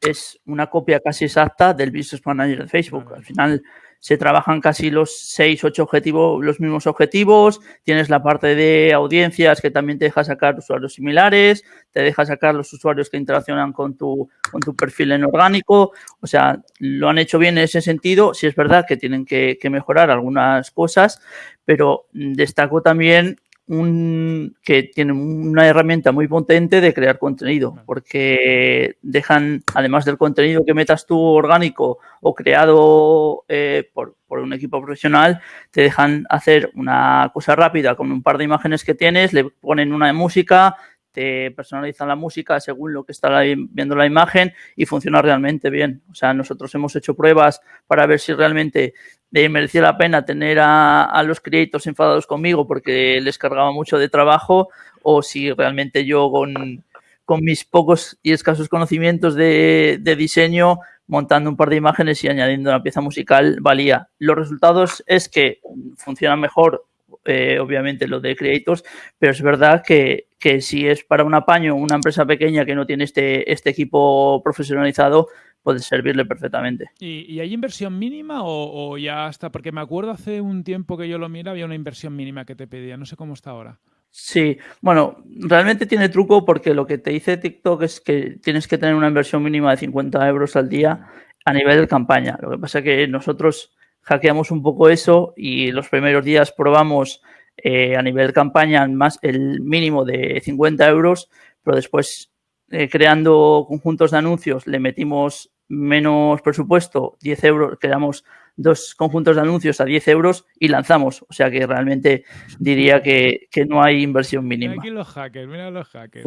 es una copia casi exacta del Business Manager de Facebook. Al final, se trabajan casi los seis, ocho objetivos, los mismos objetivos. Tienes la parte de audiencias que también te deja sacar usuarios similares, te deja sacar los usuarios que interaccionan con tu, con tu perfil en orgánico. O sea, lo han hecho bien en ese sentido. Sí es verdad que tienen que, que mejorar algunas cosas, pero destaco también un, que tienen una herramienta muy potente de crear contenido, porque dejan, además del contenido que metas tú orgánico o creado eh, por, por, un equipo profesional, te dejan hacer una cosa rápida con un par de imágenes que tienes, le ponen una de música, te personalizan la música según lo que está viendo la imagen y funciona realmente bien. O sea, nosotros hemos hecho pruebas para ver si realmente eh, merecía la pena tener a, los creators enfadados conmigo porque les cargaba mucho de trabajo o si realmente yo con, con mis pocos y escasos conocimientos de, de diseño montando un par de imágenes y añadiendo una pieza musical valía. Los resultados es que funciona mejor eh, obviamente lo de Creators, pero es verdad que, si es para un apaño, una empresa pequeña que no tiene este, este equipo profesionalizado, puede servirle perfectamente. ¿Y, hay inversión mínima o, ya está? Porque me acuerdo hace un tiempo que yo lo mira, había una inversión mínima que te pedía, no sé cómo está ahora. Sí, bueno, realmente tiene truco porque lo que te dice TikTok es que tienes que tener una inversión mínima de 50 euros al día a nivel de campaña. Lo que pasa es que nosotros hackeamos un poco eso y los primeros días probamos eh, a nivel campaña más el mínimo de 50 euros, pero después eh, creando conjuntos de anuncios le metimos menos presupuesto, 10 euros, creamos dos conjuntos de anuncios a 10 euros y lanzamos. O sea que realmente diría que, no hay inversión mínima. Aquí los hackers, mira los hackers.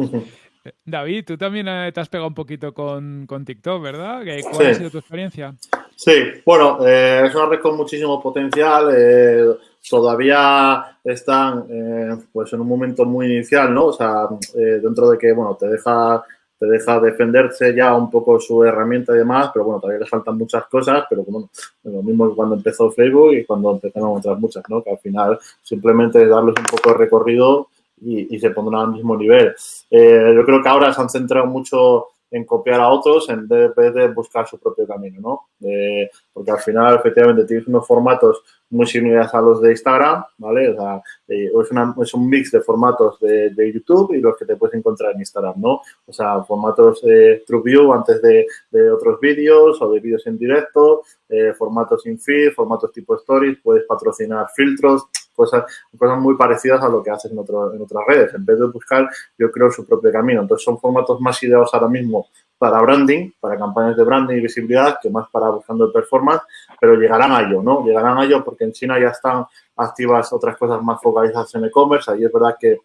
Eh, David, tú también te has pegado un poquito con, TikTok, ¿verdad? ¿Cuál ha sido tu experiencia? Sí, bueno, eh, es una red con muchísimo potencial. Eh, todavía están eh, pues en un momento muy inicial, ¿no? O sea, dentro de que, bueno, te deja, te deja defenderse ya un poco su herramienta y demás, pero bueno, todavía le faltan muchas cosas, pero bueno, lo mismo que cuando empezó Facebook y cuando empezaron otras muchas, ¿no? Que al final simplemente darles un poco de recorrido y, y se pondrán al mismo nivel. yo creo que ahora se han centrado mucho en copiar a otros en vez de buscar su propio camino, ¿no? porque al final, efectivamente, tienes unos formatos muy similares a los de Instagram, ¿vale? O sea, eh, es, un mix de formatos de, YouTube y los que te puedes encontrar en Instagram, ¿no? O sea, formatos de TrueView antes de, otros vídeos o de vídeos en directo, eh, formatos sin feed, formatos tipo Stories, puedes patrocinar filtros, cosas, cosas muy parecidas a lo que haces en, otro, en otras redes. En vez de buscar, yo creo su propio camino. Entonces, son formatos más ideados ahora mismo para branding, para campañas de branding y visibilidad, que más para buscando performance, pero llegarán a ello, ¿no? Llegarán a ello porque en China ya están activas otras cosas más focalizadas en e-commerce. Ahí es verdad que,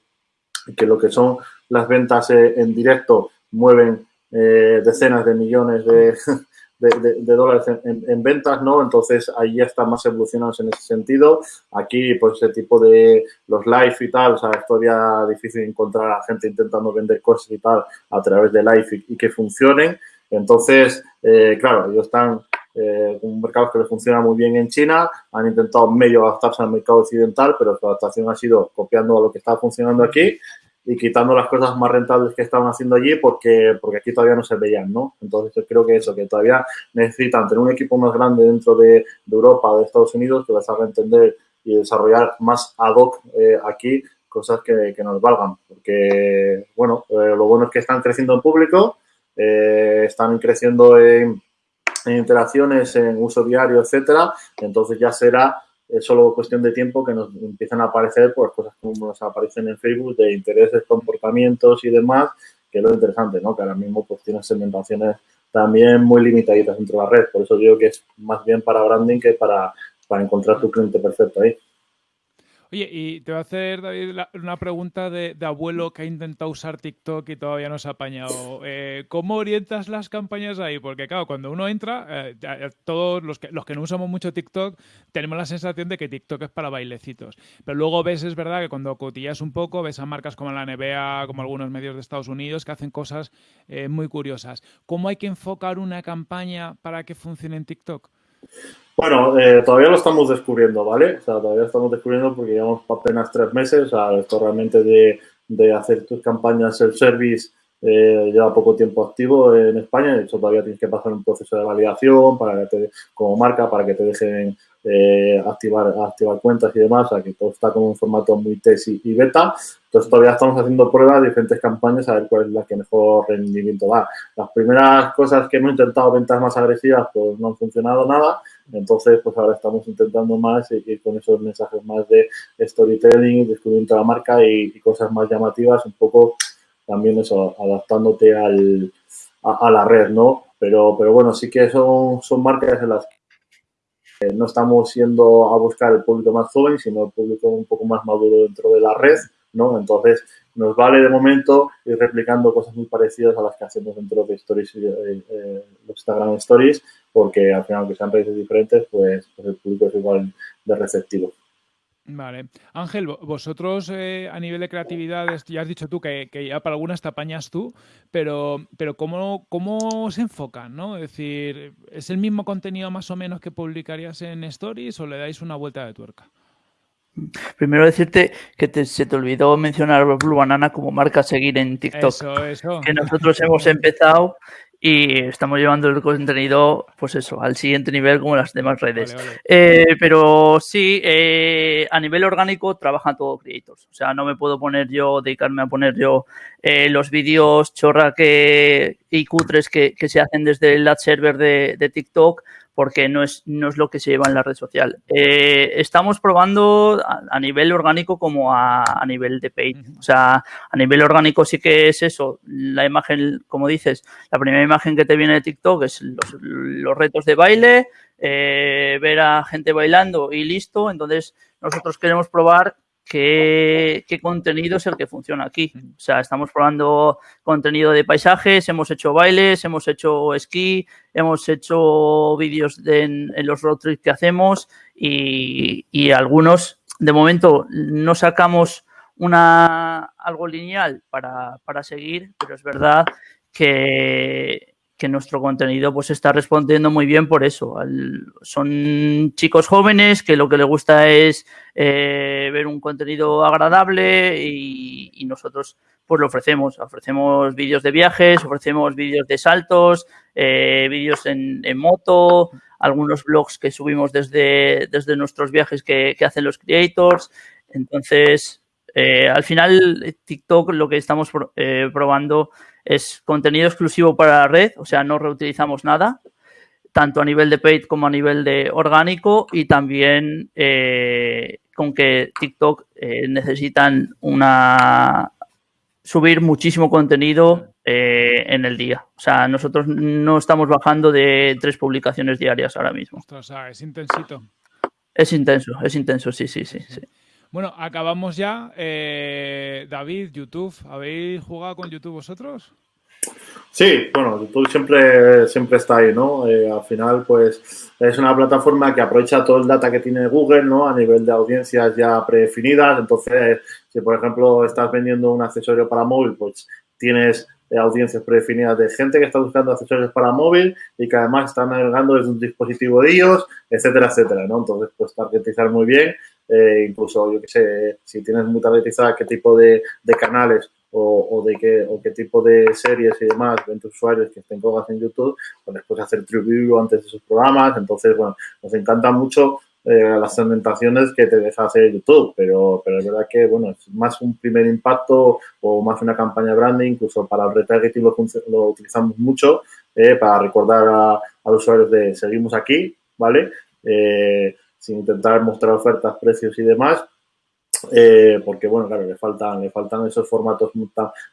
que lo que son las ventas eh, en directo mueven eh, decenas de millones de, de, dólares en, ventas, ¿no? Entonces, ahí ya están más evolucionados en ese sentido. Aquí, pues, ese tipo de los live y tal, o sea, es todavía difícil encontrar a gente intentando vender cosas y tal a través de live y, que funcionen. Entonces, eh, claro, ellos están eh, un mercado que les funciona muy bien en China, han intentado medio adaptarse al mercado occidental, pero su adaptación ha sido copiando a lo que está funcionando aquí y quitando las cosas más rentables que estaban haciendo allí porque, porque aquí todavía no se veían, ¿no? Entonces yo creo que eso, que todavía necesitan tener un equipo más grande dentro de, Europa o de Estados Unidos que les haga entender y desarrollar más ad hoc eh, aquí cosas que, nos valgan. Porque, bueno, eh, lo bueno es que están creciendo en público, eh, están creciendo en, en interacciones, en uso diario, etcétera. Entonces ya será es solo cuestión de tiempo que nos empiezan a aparecer pues, cosas como nos aparecen en Facebook de intereses, comportamientos y demás, que es lo interesante, ¿no? Que ahora mismo pues tienes segmentaciones también muy limitaditas dentro de la red. Por eso digo que es más bien para branding que para, para encontrar tu cliente perfecto ahí. Oye, y te voy a hacer, David, una pregunta de, abuelo que ha intentado usar TikTok y todavía no se ha apañado. Eh, ¿Cómo orientas las campañas ahí? Porque, claro, cuando uno entra, eh, todos los que, los que no usamos mucho TikTok, tenemos la sensación de que TikTok es para bailecitos. Pero luego ves, es verdad, que cuando cotillas un poco, ves a marcas como la NBA, como algunos medios de Estados Unidos, que hacen cosas eh, muy curiosas. ¿Cómo hay que enfocar una campaña para que funcione en TikTok? Bueno, eh, todavía lo estamos descubriendo, ¿vale? O sea, todavía estamos descubriendo porque llevamos apenas tres meses. O sea, esto realmente de, de hacer tus campañas el service eh, lleva poco tiempo activo en España. De hecho, todavía tienes que pasar un proceso de validación para que te, como marca para que te dejen eh, activar, activar cuentas y demás. O que todo está como un formato muy test y, beta. Entonces, todavía estamos haciendo pruebas de diferentes campañas a ver cuál es la que mejor rendimiento da. Las primeras cosas que hemos intentado, ventas más agresivas, pues no han funcionado nada entonces, pues ahora estamos intentando más y, con esos mensajes más de storytelling, descubrimiento de la marca y, cosas más llamativas, un poco también eso, adaptándote al, a, la red, ¿no? Pero, pero bueno, sí que son, son marcas en las que no estamos yendo a buscar el público más joven, sino el público un poco más maduro dentro de la red, ¿no? Entonces, nos vale de momento ir replicando cosas muy parecidas a las que hacemos dentro de Stories, eh, eh, Instagram Stories, porque al final, aunque sean redes diferentes, pues, pues, el público es igual de receptivo. Vale. Ángel, vosotros eh, a nivel de creatividad, ya has dicho tú que, ya para algunas te apañas tú, pero, pero ¿cómo, ¿cómo se enfocan? ¿no? Es decir, ¿es el mismo contenido más o menos que publicarías en Stories o le dais una vuelta de tuerca? Primero decirte que se te olvidó mencionar Blue Banana como marca a seguir en TikTok. Eso, eso. Que nosotros hemos empezado y estamos llevando el contenido, pues eso, al siguiente nivel como las demás redes. Eh, pero sí, eh, a nivel orgánico trabajan todos creators. O sea, no me puedo poner yo, dedicarme a poner yo eh, los vídeos chorra que, y cutres que, que, se hacen desde el ad server de, de TikTok porque no es, no es lo que se lleva en la red social. Eh, estamos probando a, nivel orgánico como a, nivel de paid. O sea, a nivel orgánico sí que es eso. La imagen, como dices, la primera imagen que te viene de TikTok es los, retos de baile, eh, ver a gente bailando y listo. Entonces, nosotros queremos probar qué, contenido es el que funciona aquí. O sea, estamos probando contenido de paisajes, hemos hecho bailes, hemos hecho esquí, hemos hecho vídeos en, los road trips que hacemos y, algunos, de momento, no sacamos una algo lineal para, para seguir, pero es verdad que, que nuestro contenido pues está respondiendo muy bien por eso. son chicos jóvenes que lo que les gusta es eh, ver un contenido agradable y, nosotros pues lo ofrecemos. Ofrecemos vídeos de viajes, ofrecemos vídeos de saltos, eh, vídeos en, moto, algunos blogs que subimos desde, desde nuestros viajes que, hacen los creators. Entonces, eh, al final TikTok lo que estamos probando es contenido exclusivo para la red, o sea, no reutilizamos nada, tanto a nivel de paid como a nivel de orgánico y también eh, con que TikTok eh, necesitan una subir muchísimo contenido eh, en el día. O sea, nosotros no estamos bajando de tres publicaciones diarias ahora mismo. O sea, es intensito. Es intenso, es intenso, sí, sí, sí. sí. Bueno, acabamos ya. Eh, David, YouTube, ¿habéis jugado con YouTube vosotros? Sí, bueno, YouTube siempre, siempre está ahí, ¿no? Eh, al final, pues es una plataforma que aprovecha todo el data que tiene Google, ¿no? A nivel de audiencias ya predefinidas. Entonces, si por ejemplo estás vendiendo un accesorio para móvil, pues tienes eh, audiencias predefinidas de gente que está buscando accesorios para móvil y que además están navegando desde un dispositivo de ellos, etcétera, etcétera, ¿no? Entonces, pues targetizar muy bien eh, incluso, yo que sé, si tienes muy targetizada qué tipo de, de canales o, de qué, o qué tipo de series y demás ven tus usuarios que estén colgados en YouTube, pues después hacer review antes de sus programas. Entonces, bueno, nos encanta mucho eh, las segmentaciones que te deja hacer YouTube, pero, pero es verdad que, bueno, es más un primer impacto o más una campaña branding, incluso para el retargeting lo, lo utilizamos mucho eh, para recordar a, a, los usuarios de seguimos aquí, ¿vale? sin intentar mostrar ofertas, precios y demás. Eh, porque bueno, claro, le faltan, le faltan esos formatos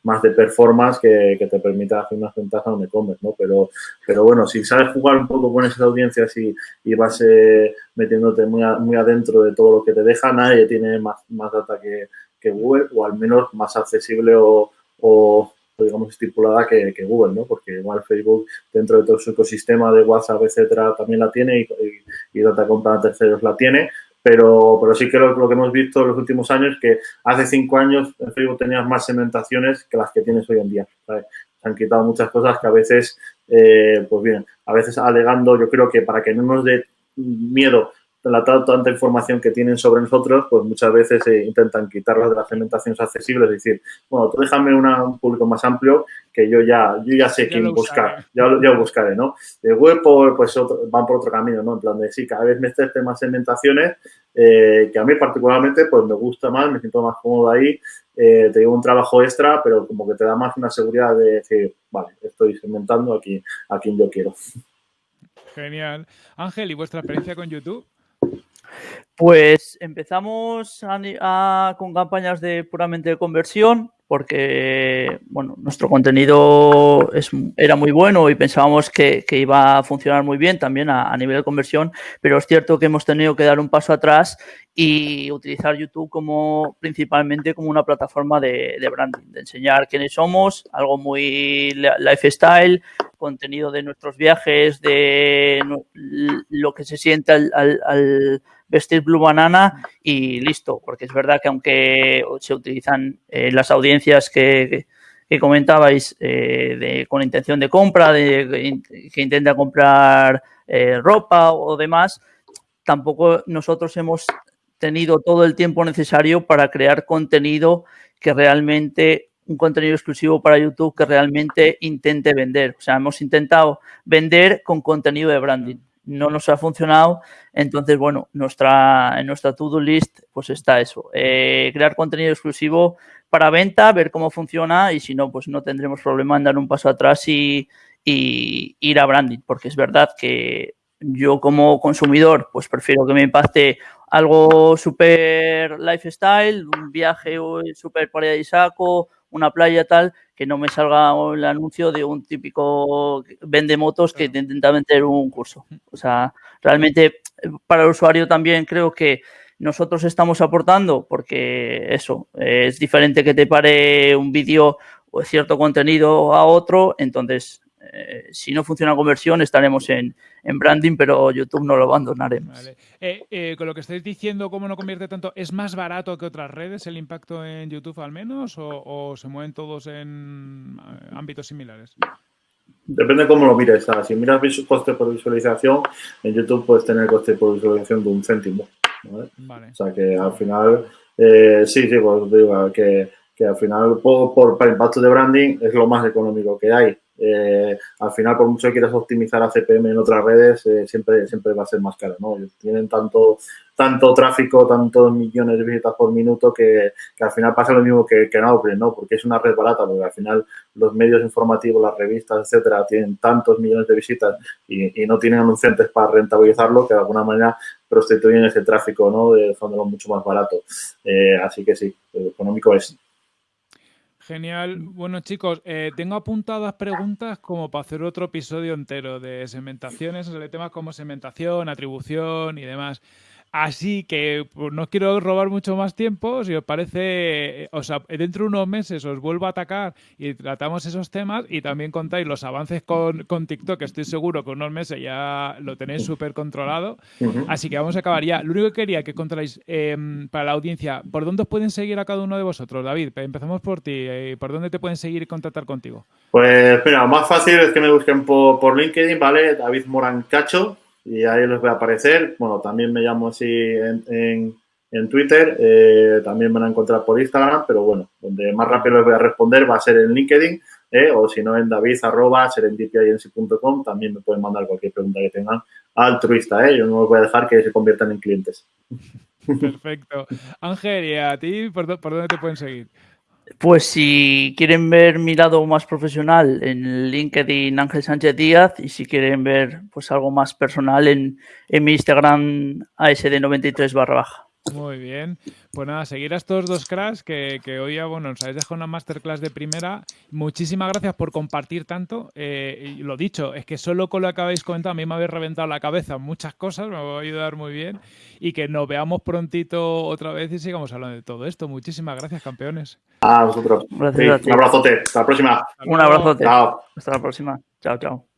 más de performance que, que te permita hacer unas ventajas donde comes, ¿no? Pero, pero bueno, si sabes jugar un poco con esas audiencias y, y vas eh, metiéndote muy, muy adentro de todo lo que te deja, nadie tiene más, más data que, que Google, o al menos más accesible o, o digamos estipulada que, que, Google, ¿no? Porque igual Facebook dentro de todo su ecosistema de WhatsApp, etcétera, también la tiene y, y, y data compra a terceros la tiene, pero, pero sí que lo, lo, que hemos visto en los últimos años que hace cinco años en Facebook tenías más segmentaciones que las que tienes hoy en día. Se han quitado muchas cosas que a veces, eh, pues bien, a veces alegando, yo creo que para que no nos dé miedo la tanta información que tienen sobre nosotros, pues muchas veces eh, intentan quitarlas de las segmentaciones accesibles, es decir, bueno, tú déjame una, un público más amplio que yo ya, yo ya sé quién buscar, ya, lo- ya lo buscaré, ¿no? De web, por, pues otro- van por otro camino, ¿no? En plan de, sí, cada vez me estés más segmentaciones, eh, que a mí particularmente, pues me gusta más, me siento más cómodo ahí, eh, te llevo un trabajo extra, pero como que te da más una seguridad de decir, vale, estoy segmentando a quien, a quien yo quiero. Genial. Ángel, ¿y vuestra experiencia con YouTube? Pues empezamos con campañas de puramente de conversión, porque bueno, nuestro contenido es- era muy bueno y pensábamos que, iba a funcionar muy bien también a, nivel de conversión, pero es cierto que hemos tenido que dar un paso atrás y utilizar YouTube como principalmente como una plataforma de, de branding, de enseñar quiénes somos, algo muy li- lifestyle, contenido de nuestros viajes, de lo que se siente al- al- al vestir Blue Banana y listo, porque es verdad que aunque se utilizan eh, las audiencias que, que- comentabais eh, de- con intención de compra, de, que intenta comprar eh, ropa o demás, tampoco nosotros hemos tenido todo el tiempo necesario para crear contenido que realmente un contenido exclusivo para YouTube que realmente intente vender. O sea, hemos intentado vender con contenido de branding. No nos ha funcionado. Entonces, bueno, nuestra, en nuestra to-do list pues está eso. Eh, crear contenido exclusivo para venta, ver cómo funciona y si no, pues no tendremos problema en dar un paso atrás y, y ir a branding, porque es verdad que yo como consumidor pues prefiero que me impacte algo súper lifestyle, un viaje súper paradisíaco, una playa tal, que no me salga el anuncio de un típico vende motos que te intenta vender un curso. O sea, realmente para el usuario también creo que nosotros estamos aportando porque eso, es diferente que te pare un vídeo o cierto contenido a otro, entonces eh, si no funciona la conversión estaremos en, en, branding, pero YouTube no lo abandonaremos. Vale. Eh, eh, con lo que estáis diciendo, ¿cómo no convierte tanto? ¿Es más barato que otras redes el impacto en YouTube al menos? ¿O, o se mueven todos en ámbitos similares? Depende de cómo lo mires. ¿sabes? Si miras coste por visualización, en YouTube puedes tener coste por visualización de un céntimo. ¿vale? Vale. O sea que al final, eh, sí, sí, pues digo que, que al final por, por, para impacto de branding es lo más económico que hay. Eh, al final, por mucho que quieras optimizar a CPM en otras redes, eh, siempre, siempre va a ser más caro, ¿no? Tienen tanto, tanto tráfico, tantos millones de visitas por minuto que, al final pasa lo mismo que, en Outbrain, ¿no? Porque es una red barata, porque al final los medios informativos, las revistas, etcétera, tienen tantos millones de visitas y, y no tienen anunciantes para rentabilizarlo que de alguna manera prostituyen ese tráfico, ¿no? De haciéndolo mucho más barato. Eh, así que sí, lo económico es. Genial. Bueno, chicos, eh, tengo apuntadas preguntas como para hacer otro episodio entero de segmentaciones, de temas como segmentación, atribución y demás. Así que pues, no os quiero robar mucho más tiempo. Si os parece, o sea, dentro de unos meses os vuelvo a atacar y tratamos esos temas y también contáis los avances con, con TikTok, que estoy seguro que unos meses ya lo tenéis súper controlado. Uh -huh. Así que vamos a acabar ya. Lo único que quería que contáis eh, para la audiencia, ¿por dónde os pueden seguir a cada uno de vosotros? David, empezamos por ti. Eh, ¿Por dónde te pueden seguir y contactar contigo? Pues mira, lo más fácil es que me busquen por, por LinkedIn, ¿vale? David Moran Cacho y ahí les voy a aparecer. Bueno, también me llamo así en, en, Twitter, eh, también van a encontrar por Instagram, pero bueno, donde más rápido les voy a responder va a ser en LinkedIn, eh, o si no en david.serendipiagency.com, también me pueden mandar cualquier pregunta que tengan altruista, ¿eh? yo no los voy a dejar que se conviertan en clientes. Perfecto. Ángel, ¿y a ti por, por dónde te pueden seguir? Pues si quieren ver mi lado más profesional en LinkedIn Ángel Sánchez Díaz y si quieren ver pues algo más personal en, en mi Instagram ASD93 barra baja. Muy bien. Pues nada, seguir a estos dos cracks que, que hoy ya, bueno, nos habéis dejado una masterclass de primera. Muchísimas gracias por compartir tanto. Eh, y lo dicho, es que solo con lo que habéis comentado a mí me habéis reventado la cabeza muchas cosas, me va a ayudar muy bien. Y que nos veamos prontito otra vez y sigamos hablando de todo esto. Muchísimas gracias, campeones. A vosotros. Gracias a ti. un abrazote. Hasta la próxima. Un abrazote. Chao. Hasta la próxima. Chao, chao.